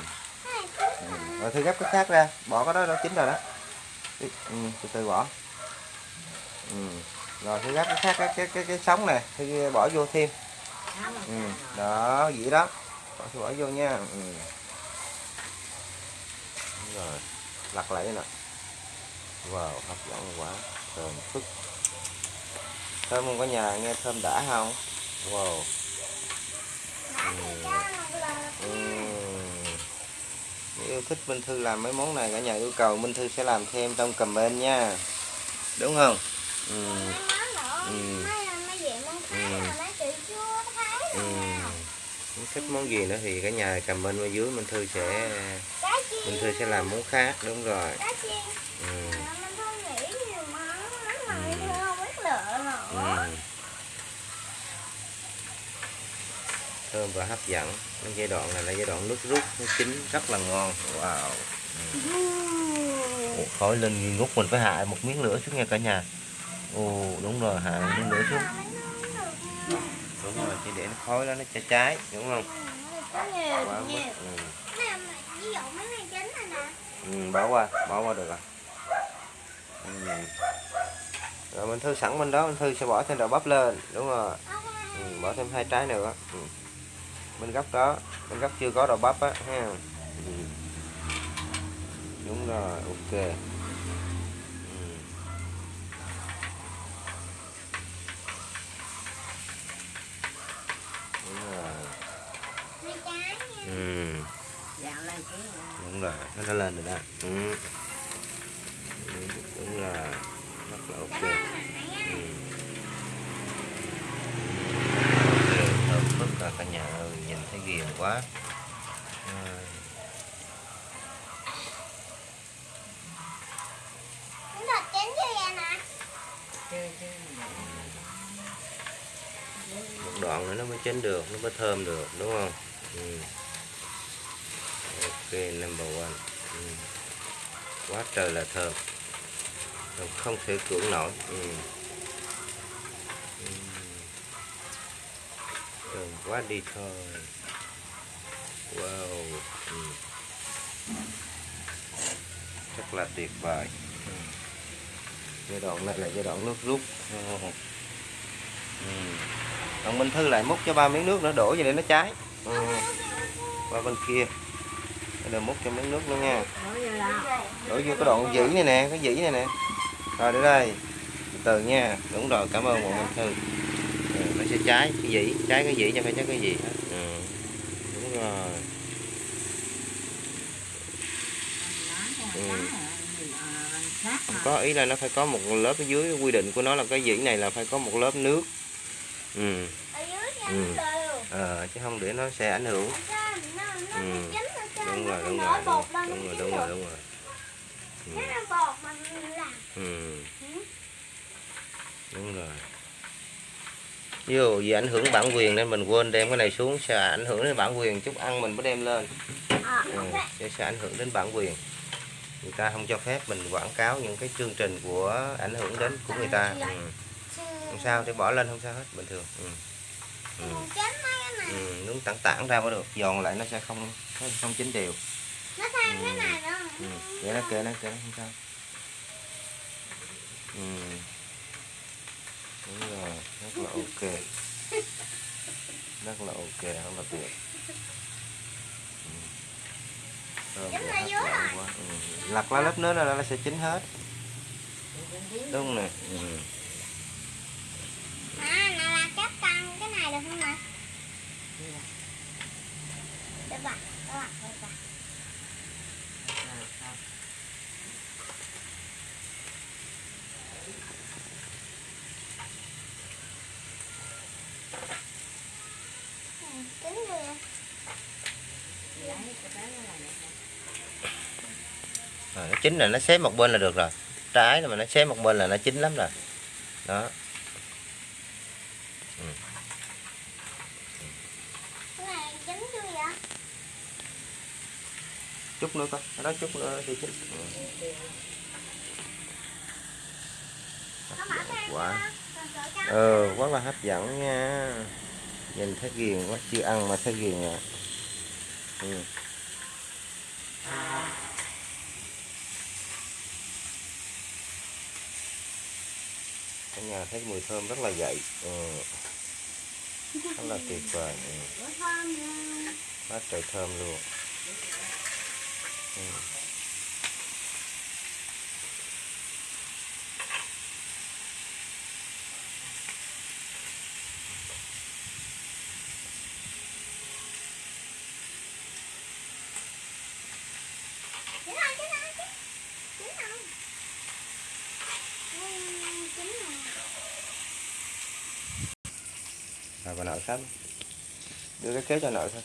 Ừ. rồi thư gấp cái khác ra bỏ cái đó nó chín rồi đó. Ừ, từ từ bỏ. Ừ. rồi thư gấp cái khác cái cái cái, cái sống này thư bỏ vô thêm. Ừ. đó vậy đó. Bỏ bỏ vô nha. Ừ. Rồi lặt lại nè wow hấp dẫn quá. Thơm phức thơm không có nhà, nghe thơm đã không wow uhm. Uhm. Yêu thích Minh Thư làm mấy món này, cả nhà yêu cầu Minh Thư sẽ làm thêm trong comment nha đúng không ừ. Ừ. Ừ. ừ. Thích món gì nữa thì cả nhà comment bên dưới Minh Thư sẽ Minh Thư sẽ làm món khác, đúng rồi ừ. Ừ thơm và hấp dẫn. Cái giai đoạn này là giai đoạn nước rút nó chín rất là ngon. Wow. Ừ. Ồ, khói lên nghi ngút mình phải hạ một miếng nữa xuống nha cả nhà. Ồ đúng rồi hạ miếng nữa xuống. Đúng rồi chỉ để nó khói đó nó cháy cháy đúng không? Quá mức ừ. ừ, bỏ qua bỏ qua được rồi. Ừ rồi mình thư sẵn bên đó mình thư sẽ bỏ thêm đậu bắp lên đúng rồi ừ, bỏ thêm hai trái nữa ừ. bên góc đó bên góc chưa có đậu bắp á ha ừ. đúng rồi ok ừ. đúng rồi dạo lên đúng rồi nó đã lên rồi đó ừ. Đúng rồi là ok ừ. Thơm phức là cả nhà ơi nhìn thấy ghiền quá à. một đoạn nữa nó mới chín được, nó mới thơm được, đúng không ừ. ok, number one ừ. quá trời là Thơm không thể cưỡng nổi ừ. Ừ. quá đi thôi wow ừ. rất là tuyệt vời ừ. giai đoạn này là giai đoạn nước rút ừ. Ừ. còn Minh Thư lại múc cho ba miếng nước nữa đổ vào để nó cháy ừ. qua bên kia rồi múc cho miếng nước nữa nha là đổ vô cái đoạn dĩ này nè cái dĩ này nè rồi để đây. Từ nha. Đúng rồi cảm ơn bọn Minh Thư. Ừ, nó sẽ cháy cái dĩ cháy cái dĩ cho phải cháy cái gì hết. Ừ. đúng rồi. Ừ. Có ý là nó phải có một lớp ở dưới quy định của nó là cái dĩ này là phải có một lớp nước. Ừ. Ừ. Ờ, chứ không để nó sẽ ảnh hưởng. Ừ. đúng rồi đúng rồi đúng rồi. đúng rồi đúng rồi đúng rồi. Ừ. Nó là bột mà mình làm Ừ. đúng rồi ví dụ vì ảnh hưởng bản quyền nên mình quên đem cái này xuống sẽ ảnh hưởng đến bản quyền chút ăn mình mới đem lên Ờ, ừ. sẽ, sẽ ảnh hưởng đến bản quyền người ta không cho phép mình quảng cáo những cái chương trình của ảnh hưởng đến của người ta ừ. không sao thì bỏ lên không sao hết bình thường ừ. Ừ. Chết mấy cái này Ừ. nướng tảng tảng ra mới được giòn lại nó sẽ không không chín đều Nó thêm cái này nữa ừ. kệ nó kệ nó kệ nó không sao ừ. đúng rồi rất là ok rất là ok rất là tuyệt ừ. Ừ. lặt lá lớp nước là nó sẽ chín hết đúng nè ừ. À, này là cáp căng cái này được không nè? Được bà, được bà, được nó chín là nó xé một bên là được rồi. Trái mà nó xé một bên là nó chín lắm rồi. Đó. Ừ. Chút nữa coi đó chút nữa thì chín. Ừ. quá. Ừ, Quả. ờ quá là hấp dẫn nha nhìn thấy ghiền quá chưa ăn mà thấy ghiền à ừ. cả nhà thấy mùi thơm rất là dậy ừ. rất là tuyệt vời ừ. Quá trời thơm luôn ừ. Chín rồi, chín rồi, chín. Chín rồi. Ừ, chín rồi. Rồi bà nội sắp đưa cái kéo cho nội thôi.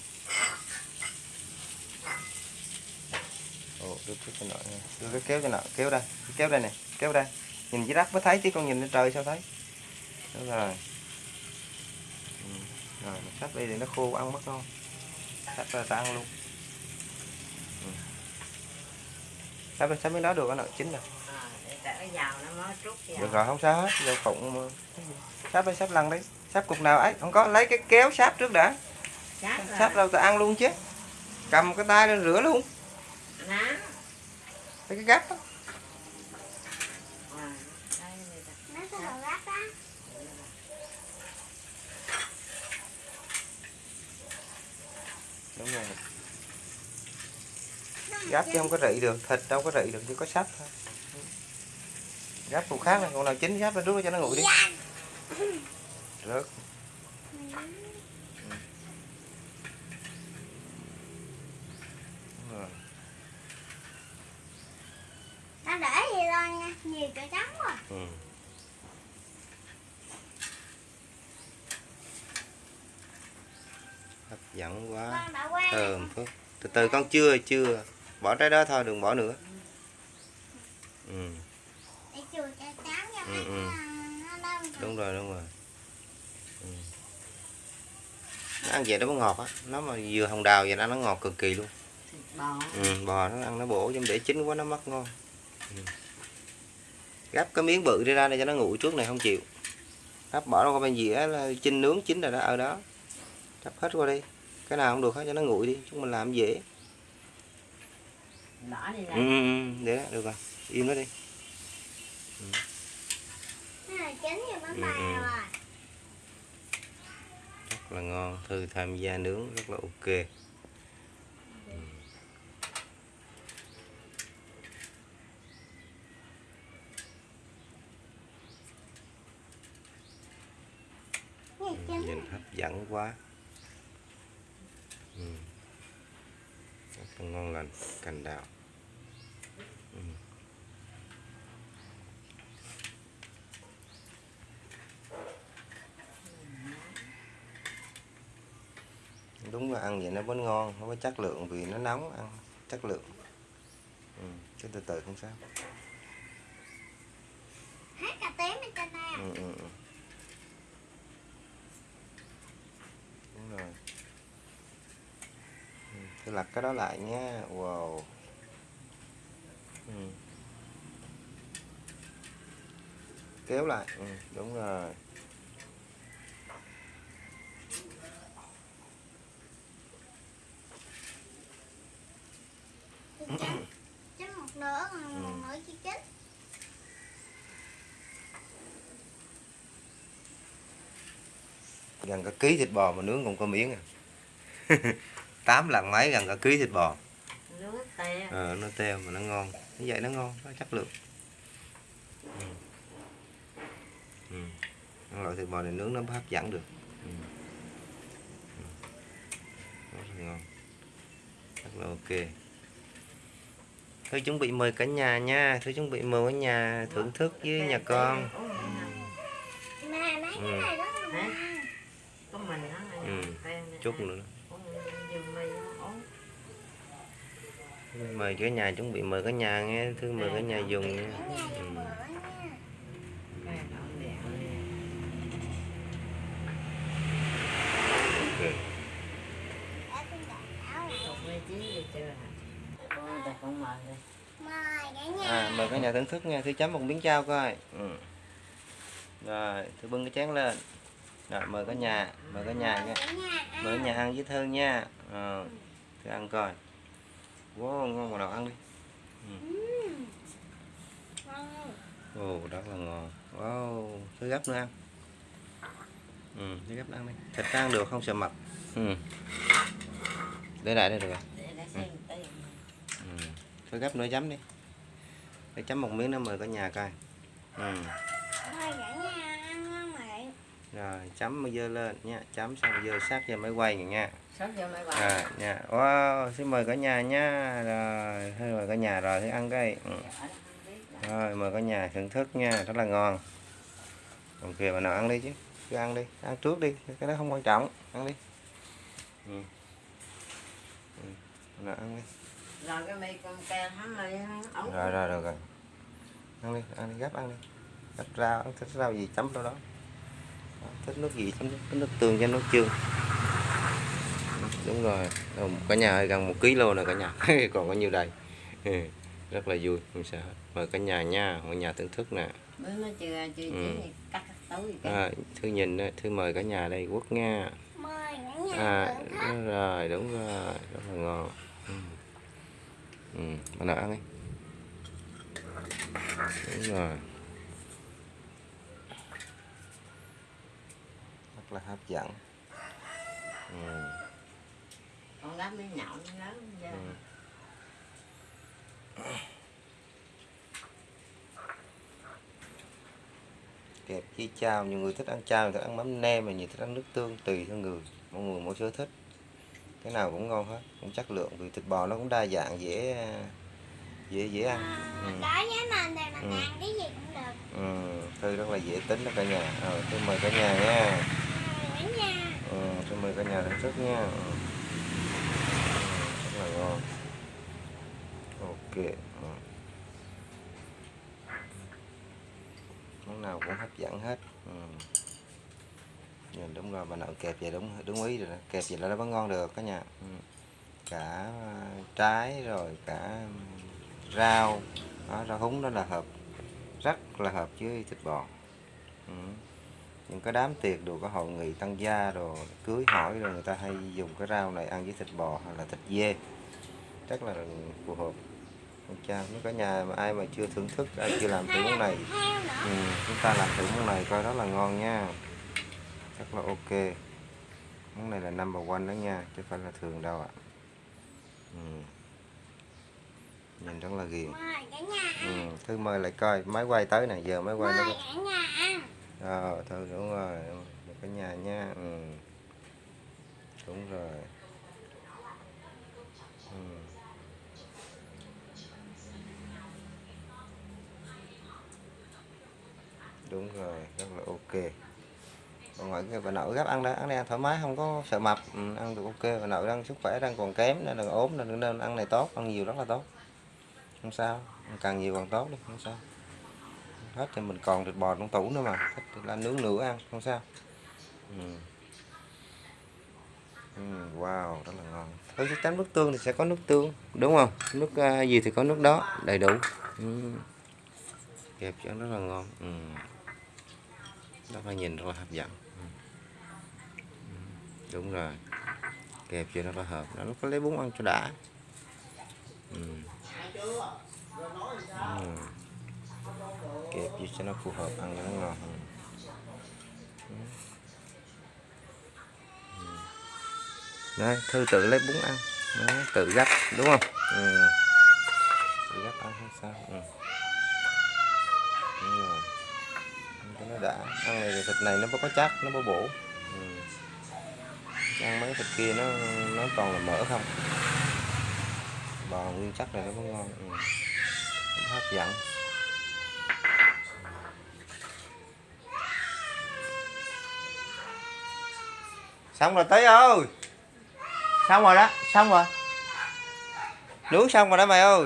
Ồ, đưa cái cho nội nha. đưa cái kéo cho nội. Kéo đây. Cái kéo đây nè. Kéo đây. Nhìn dưới đất mới thấy chứ con nhìn lên trời sao thấy. Đúng rồi. Ừ. rồi mình sắp đi thì nó khô ăn mất không sắp ra ta ăn luôn. Sắp sắp mới nói được cái nội. Chín rồi để tại cái dầu nó mới trút vào được rồi không sao hết. Dầu phụng sắp đi sắp lăn đi sắp cục nào ấy không có lấy cái kéo sáp trước đã. Sắp đâu ta ăn luôn chứ. Cầm cái tay lên rửa luôn. Lấy cái gắp À, đó. đúng rồi. Gắp chứ không có rị được thịt đâu có rị được chỉ có sắp thôi. Gắp cục khác này còn nào chín gắp ra đút cho nó nguội đi rớt. Nó để gì lên nha, nhiều chỗ trắng rồi. Ừ. hấp dẫn quá thơm phức từ từ con chưa chưa bỏ trái đó thôi đừng bỏ nữa ừ. Ừ, ừ. đúng rồi đúng rồi. Nó ăn vậy nó mới ngọt á. Nó mà vừa hồng đào vậy nó nó ngọt cực kỳ luôn. Thịt bò. ừ, bò nó ăn nó bổ nhưng để chín quá nó mất ngon. Ừ. gắp cái miếng bự đi ra để cho nó nguội trước này không chịu. Gắp bỏ qua bên dĩa là chinh nướng chín rồi đó ở đó. Gắp hết qua đi. Cái nào không được hết cho nó nguội đi chúng mình làm dễ. Đỏ đi ừ, ừ, ừ, để đó, được rồi. Im nó đi. Này chín như bánh Ừ, bao ừ. Rất là ngon thư tham gia nướng rất là ok. Nhìn hấp dẫn quá. Ừ. rất là ngon lành cành đào ừ. Đúng là ăn vậy nó vẫn ngon nó có chất lượng vì nó nóng ăn chất lượng ừ. chứ từ từ không sao hết cả tím bên trên à. ừ, ừ, ừ. đúng rồi ừ. tôi lật cái đó lại nha wow ừ. kéo lại ừ, đúng rồi chấm một nửa còn một nửa ừ. chưa chín gần cả ký thịt bò mà nướng còn có miếng à. Tám lần mấy gần cả ký thịt bò. Nó teo ờ, nó teo mà nó ngon. Như vậy nó ngon nó chất lượng. Ừ. Ừ. loại thịt bò này nướng nó hấp dẫn được. Ừ. Ừ. rất ngon. Rất là ok. Thôi chuẩn bị mời cả nhà nha. Thôi chuẩn bị mời cả nhà thưởng thức với nhà con. Nè mấy cái Ừ. Ừ, chút nữa. Mời cả nhà chuẩn bị mời cả nhà nghe. Thư mời cả nhà dùng nha. Nhà ừ. dùng không mời rồi Mời cả nhà. à, mời cả nhà thưởng thức nha. Thư chấm một miếng trao coi. Ừ. rồi thư bưng cái chén lên. Rồi mời cả nhà mời cả nhà nha. Mời cả nhà ăn. Với thư nha. Ờ thư ăn coi. Wow ngon mà nào ăn đi. Ừm. Ngon. ồ rất là ngon. Wow thư gấp nữa ăn. Ừ thư gấp ăn đi. Thịt ăn được không sợ mập? Ừ. Để lại đây được rồi để để xem tay Thôi gấp nữa chấm đi. Để chấm một miếng nữa mời cả nhà coi. Ừ. Thôi cả nhà ăn ngon vậy. Rồi chấm mới dơ lên nha. Chấm xong dơ sát cho máy quay này nha. Sắp vô Rồi nha. Wow xin mời cả nhà nha. Rồi thôi mời cả nhà rồi thì ăn cái. Ừ. Rồi mời cả nhà thưởng thức nha Rất là ngon. Ok bà nào ăn đi chứ. Cứ ăn đi Ăn trước đi Cái đó không quan trọng. Ăn đi. Ừ. Ừ. Bà nào ăn đi rồi cái mì con ke hắn mì ống. Rồi rồi rồi rồi. Ăn đi ăn đi gấp ăn đi. Gấp rau ăn thích rau gì chấm đâu đó. Đó, thích nước gì chấm nước, nước tương cho nước chương đúng rồi Đâu, cả nhà ơi, gần một ký lô nè cả nhà. Còn có nhiêu đây Ừ, rất là vui không sao hết mời cả nhà nha mọi nhà thưởng thức nè. Bữa nó chưa chưa Ừ. chín thì cắt cắt tối cái à, thư nhìn đó, thư mời cả nhà đây quốc nha Mời cả nhà à đúng rồi đúng rồi rất là ngon. Ừ. Ừ, nào ăn đi đúng rồi. Rất là hấp dẫn. Ừ. con gắp miếng nhậu miếng lớn ra Ừ. kẹp với chao nhiều người thích ăn chao người thích ăn mắm nêm mà nhiều thích ăn nước tương tùy theo người. Mỗi người mỗi sở thích cái nào cũng ngon hết cũng chất lượng vì thịt bò nó cũng đa dạng dễ dễ dễ ăn À, ừ. Đối với mình thì mình Ừ. ăn cái gì cũng được. Ừ, thư rất là dễ tính đó cả nhà ờ, thư mời cả nhà nha nhà. ừ, thư mời cả nhà thưởng thức nha. Ừ, rất là ngon ok ừ. món nào cũng hấp dẫn hết ừ. Nhìn đúng rồi bà nội kẹp vậy đúng đúng ý rồi đó. kẹp vậy là nó vẫn ngon được cả nhà ừ. cả à, trái rồi cả rau. Đó, rau húng đó là hợp rất là hợp với thịt bò. Ừ. những cái đám tiệc đồ có hội nghị tăng gia rồi cưới hỏi rồi người ta hay dùng cái rau này ăn với thịt bò hoặc là thịt dê. Rất là phù hợp. Con chào nếu cả nhà mà ai mà chưa thưởng thức ai chưa làm thử món này. Ừ, chúng ta làm thử món này coi rất là ngon nha rất là ok món này là number one đó nha chứ phải là thường đâu ạ ừ. nhìn rất là ghiền cả ừ. thư mời lại coi máy quay tới nè giờ máy quay nó Mời cả nhà ăn. Ờ, thôi đúng rồi, một cái nhà nha. Ừ. Đúng rồi. Ừ. Đúng rồi, rất là ok. Còn mọi người bà nội gấp ăn đó, ăn đây ăn thoải mái không có sợ mập, ừ, ăn được ok. Bà nội đang sức khỏe đang còn kém nên là ốm nên nên ăn này tốt, ăn nhiều rất là tốt. Không sao, càng nhiều càng tốt đi, không sao hết thì mình còn thịt bò trong tủ nữa mà thích thì là nướng nữa ăn không sao ừ. Ừ, wow rất là ngon với chắc chắn nước tương thì sẽ có nước tương đúng không nước uh, gì thì có nước đó đầy đủ ừ. kẹp cho rất là ngon ừ. rất là nhìn rất là hấp dẫn đúng rồi kẹp cho nó có hợp nó có lấy bún ăn cho đã ừ. Ừ kẹp gì cho nó phù hợp ăn cho nó ngon hơn Ừ. Đấy, Thư tự lấy bún ăn Đấy, tự gấp đúng không ừ. tự gấp ăn hay sao ừ. đúng rồi cho nó đã ăn này thì thịt này nó có chắc nó có bổ ừ ăn mấy thịt kia nó nó toàn là mỡ không? Bò nguyên chất này nó có ngon ừ. Hấp dẫn. Xong rồi tới ơi! Xong rồi đó, xong rồi. Nướng xong rồi đó mày ơi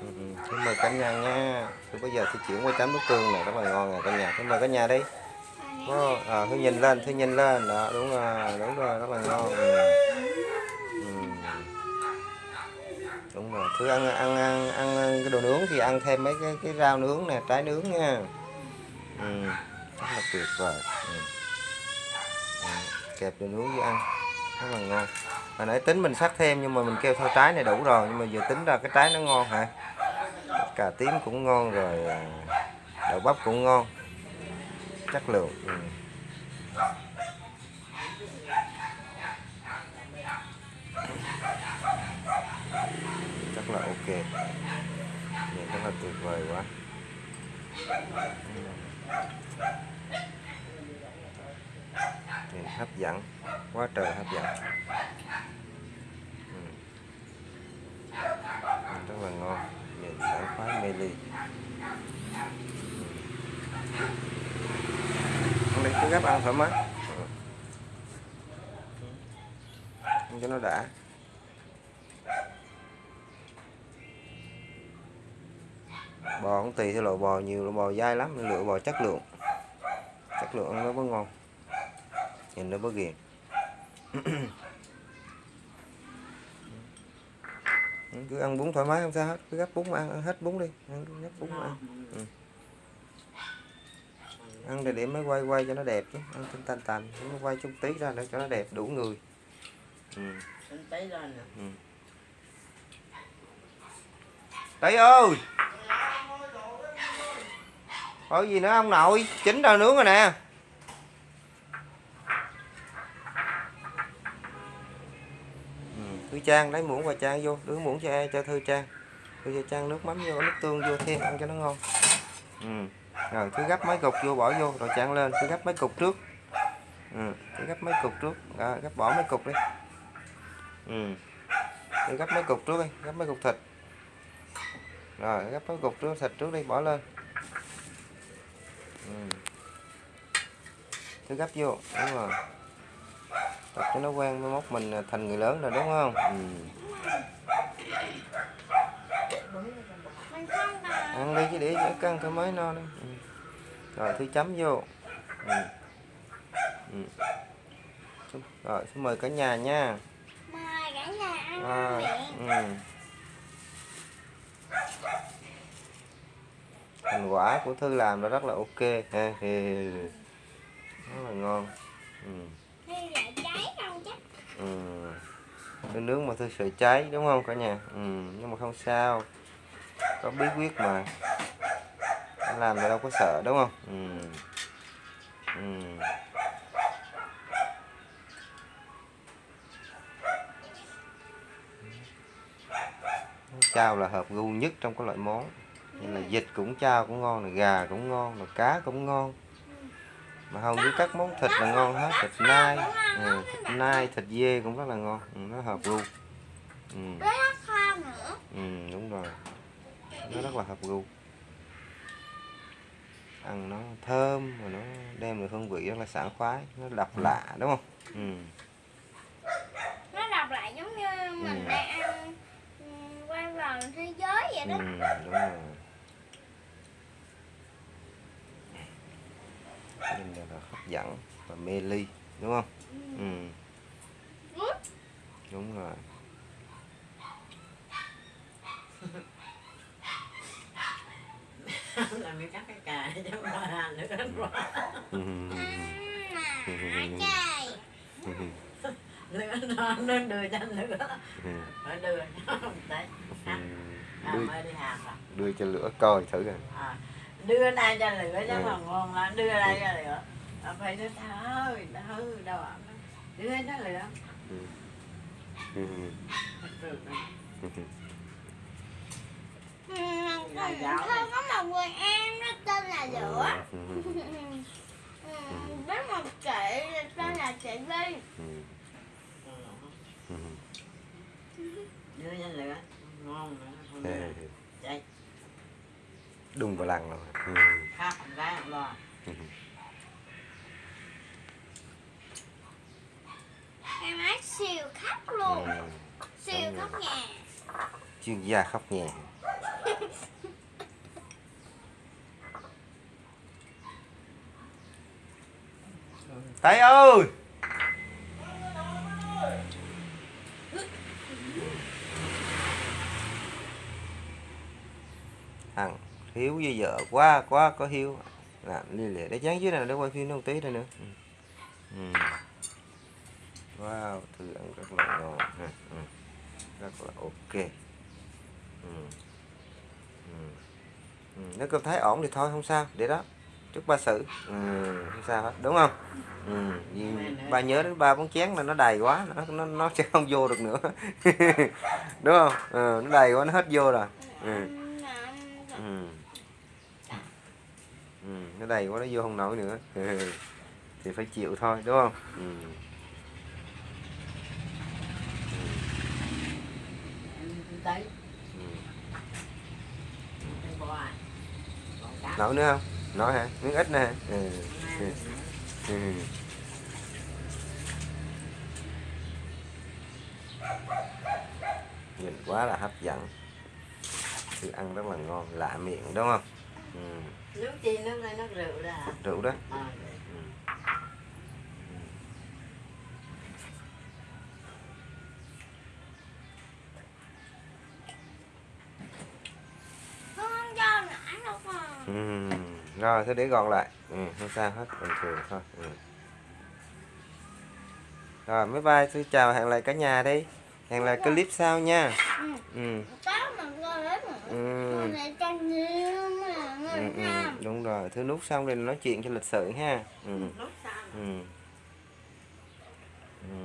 Ừ, Xin mời cả nhà nha Thì bây giờ thì chuyển qua chấm bức tương này rất là ngon nè cả nhà. Xin mời cả nhà đi. Đó, à, thứ nhìn lên, thứ nhìn lên. Đó, đúng rồi, đúng rồi, rất là ngon. Ừ. ừ. Đúng rồi, thứ ăn, ăn, ăn, ăn cái đồ nướng thì ăn thêm mấy cái, cái rau nướng nè, trái nướng nha. Ừ. Rất là tuyệt vời. Ừ. Ừ. Kẹp đồ nướng với ăn. Rất là ngon. Hồi nãy tính mình sắc thêm nhưng mà mình kêu thôi trái này đủ rồi Nhưng mà giờ tính ra cái trái nó ngon hả? Cà tím cũng ngon rồi à, Đậu bắp cũng ngon. Chất lượng ừ. Rất là ok. Nhìn rất là tuyệt vời quá. Nhìn hấp dẫn, Quá trời hấp dẫn. Ừ. Rất là ngon. Nhìn sảng khoái mê ly ăn đi cứ gấp ăn thoải mái. Ăn cho nó đã. Bò cũng tùy theo loại bò, nhiều loại bò dai lắm lựa bò chất lượng. Chất lượng ăn nó mới ngon. Nhìn nó mới ghiền. cứ ăn bún thoải mái không sao hết cứ gấp bún mà ăn, ăn hết bún đi. Ăn gấp bún mà ăn. Ăn để để mới quay quay cho nó đẹp chứ. Ăn tinh tàn tàn nó quay chút tí ra để cho nó đẹp đủ người. Ừ. Tí nè. Tí ơi! Có gì nữa ông nội? Chín rồi nướng rồi nè Thư Trang lấy muỗng và Trang vô, Đưa muỗng cho ai, cho Thư Trang Thư cho Trang nước mắm vô nước tương vô, thêm ăn cho nó ngon ừ. Rồi cứ gấp mấy cục vô, bỏ vô, Rồi Trang lên cứ gấp mấy cục trước ừ. Cứ gấp mấy cục trước Rồi gấp bỏ mấy cục đi ừ. Cứ gấp mấy cục trước đi Gấp mấy cục thịt rồi gấp mấy cục trước, thịt trước đi, bỏ lên ừ. cứ gấp vô, đúng rồi tập cho nó quen mai mốt mình thành người lớn rồi đúng không ừ. ăn đi chứ để cho căng thoải mái no đi ừ. rồi thứ chấm vô ừ. Ừ. rồi xin mời cả nhà nha mời cả nhà ăn à, ừ. thành quả của thư làm nó rất là ok ha thì rất là ngon ừ. Thư lại cháy không chắc Ừ. Nướng mà thư sợ cháy đúng không cả nhà ừ. nhưng mà không sao có bí quyết mà làm thì đâu có sợ đúng không ừ. Ừ. chao là hợp gu nhất trong các loại món như là vịt cũng chao cũng ngon này gà cũng ngon, là cá cũng ngon mà hầu như các món thịt là ngon hết thịt nai. Ừ, thịt nai thịt dê cũng rất là ngon. Ừ, nó hợp gu. Ừ, với ừ, đúng rồi. Nó rất là hợp gu. Ăn nó thơm và nó đem được hương vị rất là sảng khoái. Nó độc lạ đúng không? Ừ. nó đọc lại giống như mình Ừ. đang ăn ừ, quay vòng thế giới vậy Ừ, đó đúng rồi nhìn là, là hấp dẫn và mê ly đúng không ừ, Good. đúng rồi làm cái cắt cái cà cho ba nữa ừ. Mà trời nữa nó nó đưa cho nữa Ừ. đưa cho đấy Ừ. à, đưa mới đi học à. đưa cho lửa coi thử coi à. Đưa này cho lửa chứ Ừ. mà ngon lắm đưa đây cho lửa à, phải nó thôi thôi đâu ạ đưa cho lửa ừ. Ừ. Ừ, Thôi có một người em nó tên là Lửa Ừ. Ừ, Với một chị tên là chị Vi Ừ. Ừ. Ừ. đưa cho lửa ngon nữa không Đùng vào lăng rồi. Ừ. khóc ra lo Em ấy siêu khóc luôn. Ừ. Siêu khóc nhà chuyên gia khóc nhẹ Tay ơi! Thằng hiếu với vợ quá quá có hiếu làm liên lệ để dán dưới này để quay phim nó một tí thôi nữa ừ. Ừ. wow thử ăn rất là ngon ha. ừ. rất là ok ừ. Ừ. Ừ. nếu cơm thấy ổn thì thôi không sao để đó chúc ba xử ừ. không sao hết đúng không ừ. Vì ba nhớ đến ba bốn chén là nó đầy quá nó nó, nó sẽ không vô được nữa đúng không ừ. nó đầy quá nó hết vô rồi ừ. Ừ. Ừ, nó đầy quá nó vô không nổi nữa thì phải chịu thôi đúng không ừ. Nổi nữa không nổi hả miếng ít nữa hả ừ. Ừ. Ừ. nhìn quá là hấp dẫn thức ăn rất là ngon lạ miệng đúng không ừ. nước chi nước đây nước rượu đó hả rượu đó à, ừ. Không cho nãy đâu mà Ừ. rồi thế để gọn lại ừ, không sao hết bình thường thôi ừ. rồi bye bye tôi chào hẹn lại cả nhà đi hẹn lại clip sau nha Ừ. ừ. Có mà coi hết mà Ừ. Ừ, ừ, ha đúng rồi thứ nút xong rồi nói chuyện cho lịch sự ha ừ. sau Ừ. Ừ.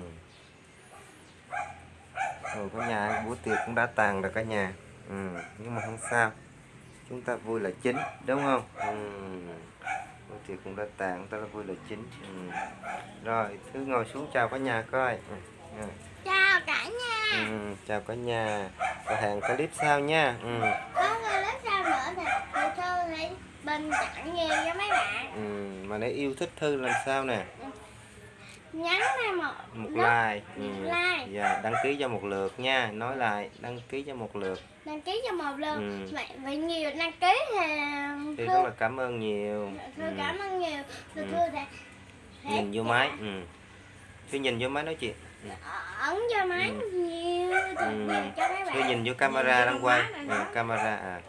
Rồi cả nhà buổi tiệc cũng đã tàn rồi cả nhà ừ. nhưng mà không sao chúng ta vui là chính đúng không ừ. buổi tiệc cũng đã tàn chúng ta vui là chính ừ. rồi thứ ngồi xuống chào cả nhà coi ừ. Ừ. Chào cả nhà Ừ. chào cả nhà và hẹn clip sau nha ừ. Có lớp sau nữa thì thì Thư hãy bình chọn nhiều cho mấy bạn Ừ. mà nếu yêu thích thư làm sao nè Nhắn thêm một một like ừ. like. dạ đăng ký cho một lượt nha nói lại đăng ký cho một lượt đăng ký cho một lượt Ừ. vậy, vậy nhiều đăng ký thì thì Thư rất là cảm ơn nhiều Thư ừ. cảm ơn nhiều Thư Ừ. Thư sẽ nhìn vô máy ừ. Thư nhìn vô máy nói chuyện ừ. ấn cho máy Ừ. nhiều Ừ. cho mấy bạn. Nhìn vô camera đang quay. Ừ, nó. camera à.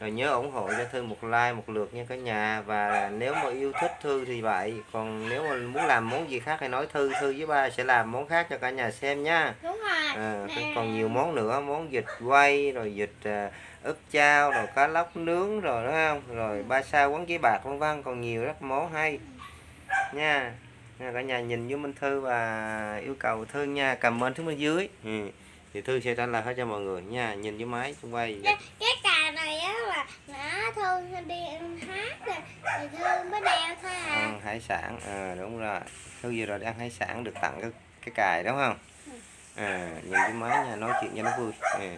Rồi nhớ ủng hộ cho Thư một like một lượt nha cả nhà. Và nếu mà yêu thích Thư thì vậy. Còn nếu mà muốn làm món gì khác thì nói Thư Thư với ba sẽ làm món khác cho cả nhà xem nha. Đúng rồi. À, Nè. còn nhiều món nữa món vịt quay rồi vịt à, ức chao rồi cá lóc nướng rồi đúng không? Rồi ba sao quán giấy bạc vân vân. Còn nhiều rất món hay. Nha, cả nhà nhìn vô Minh Thư và yêu cầu Thư nha comment xuống bên dưới ừ. thì Thư sẽ trả lời hết cho mọi người nha nhìn vô máy xung quay cái, cái cà này á là nó Thư đi ăn hát rồi thì Thư mới đeo thôi à ăn hải sản à, đúng rồi Thư vừa rồi đi ăn hải sản được tặng cái cái cài đúng không à, nhìn vô máy nha nói chuyện cho nó vui ừ.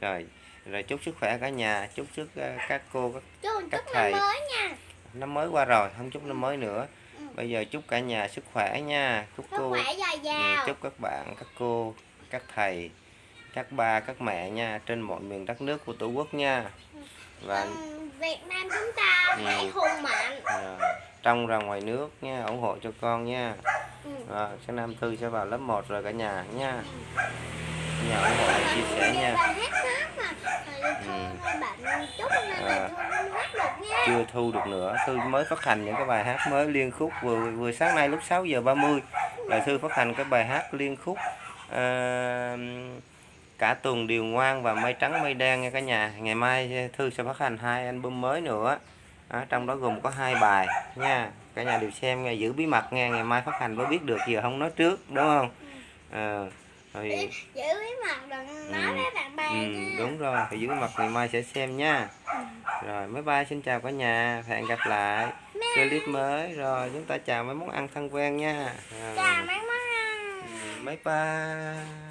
rồi rồi chúc sức khỏe cả nhà chúc sức ờ, các cô các Chú các chúc thầy. năm mới nha năm mới qua rồi không chúc năm mới nữa. Bây giờ chúc cả nhà sức khỏe nha. Chúc sức cô khỏe dồi ừ, dào. chúc các bạn các cô các thầy các ba các mẹ nha trên mọi miền đất nước của tổ quốc nha. Và Ừ, Việt Nam chúng ta Ừ. hãy hùng mạnh. À, trong và ngoài nước nha ủng hộ cho con nha. Ừ. à, sáng năm tư sẽ vào lớp 1 rồi cả nhà nha. Cả nhà ủng hộ chia sẻ nha. Là À. Nha. Chưa thu được nữa. Thư mới phát hành những cái bài hát mới liên khúc. Vừa vừa sáng nay lúc 6 giờ 30 là Thư phát hành cái bài hát liên khúc à, cả tuần đều ngoan và mây trắng mây đen nha cả nhà. Ngày mai thư sẽ phát hành hai album mới nữa. Đó, trong đó gồm có hai bài nha. Cả nhà đều xem nghe giữ bí mật nghe. Ngày mai phát hành mới biết được giờ không nói trước đúng không? Ờ, rồi giữ bí mật đừng nói Ừ. với bạn bè ừ, nha. đúng rồi thì giữ bí mật ngày mai sẽ xem nha. Rồi bye bye xin chào cả nhà hẹn gặp lại. Clip mới rồi chúng ta chào mấy món ăn thân quen nha. Rồi. chào mấy món ăn. Ừ, bye bye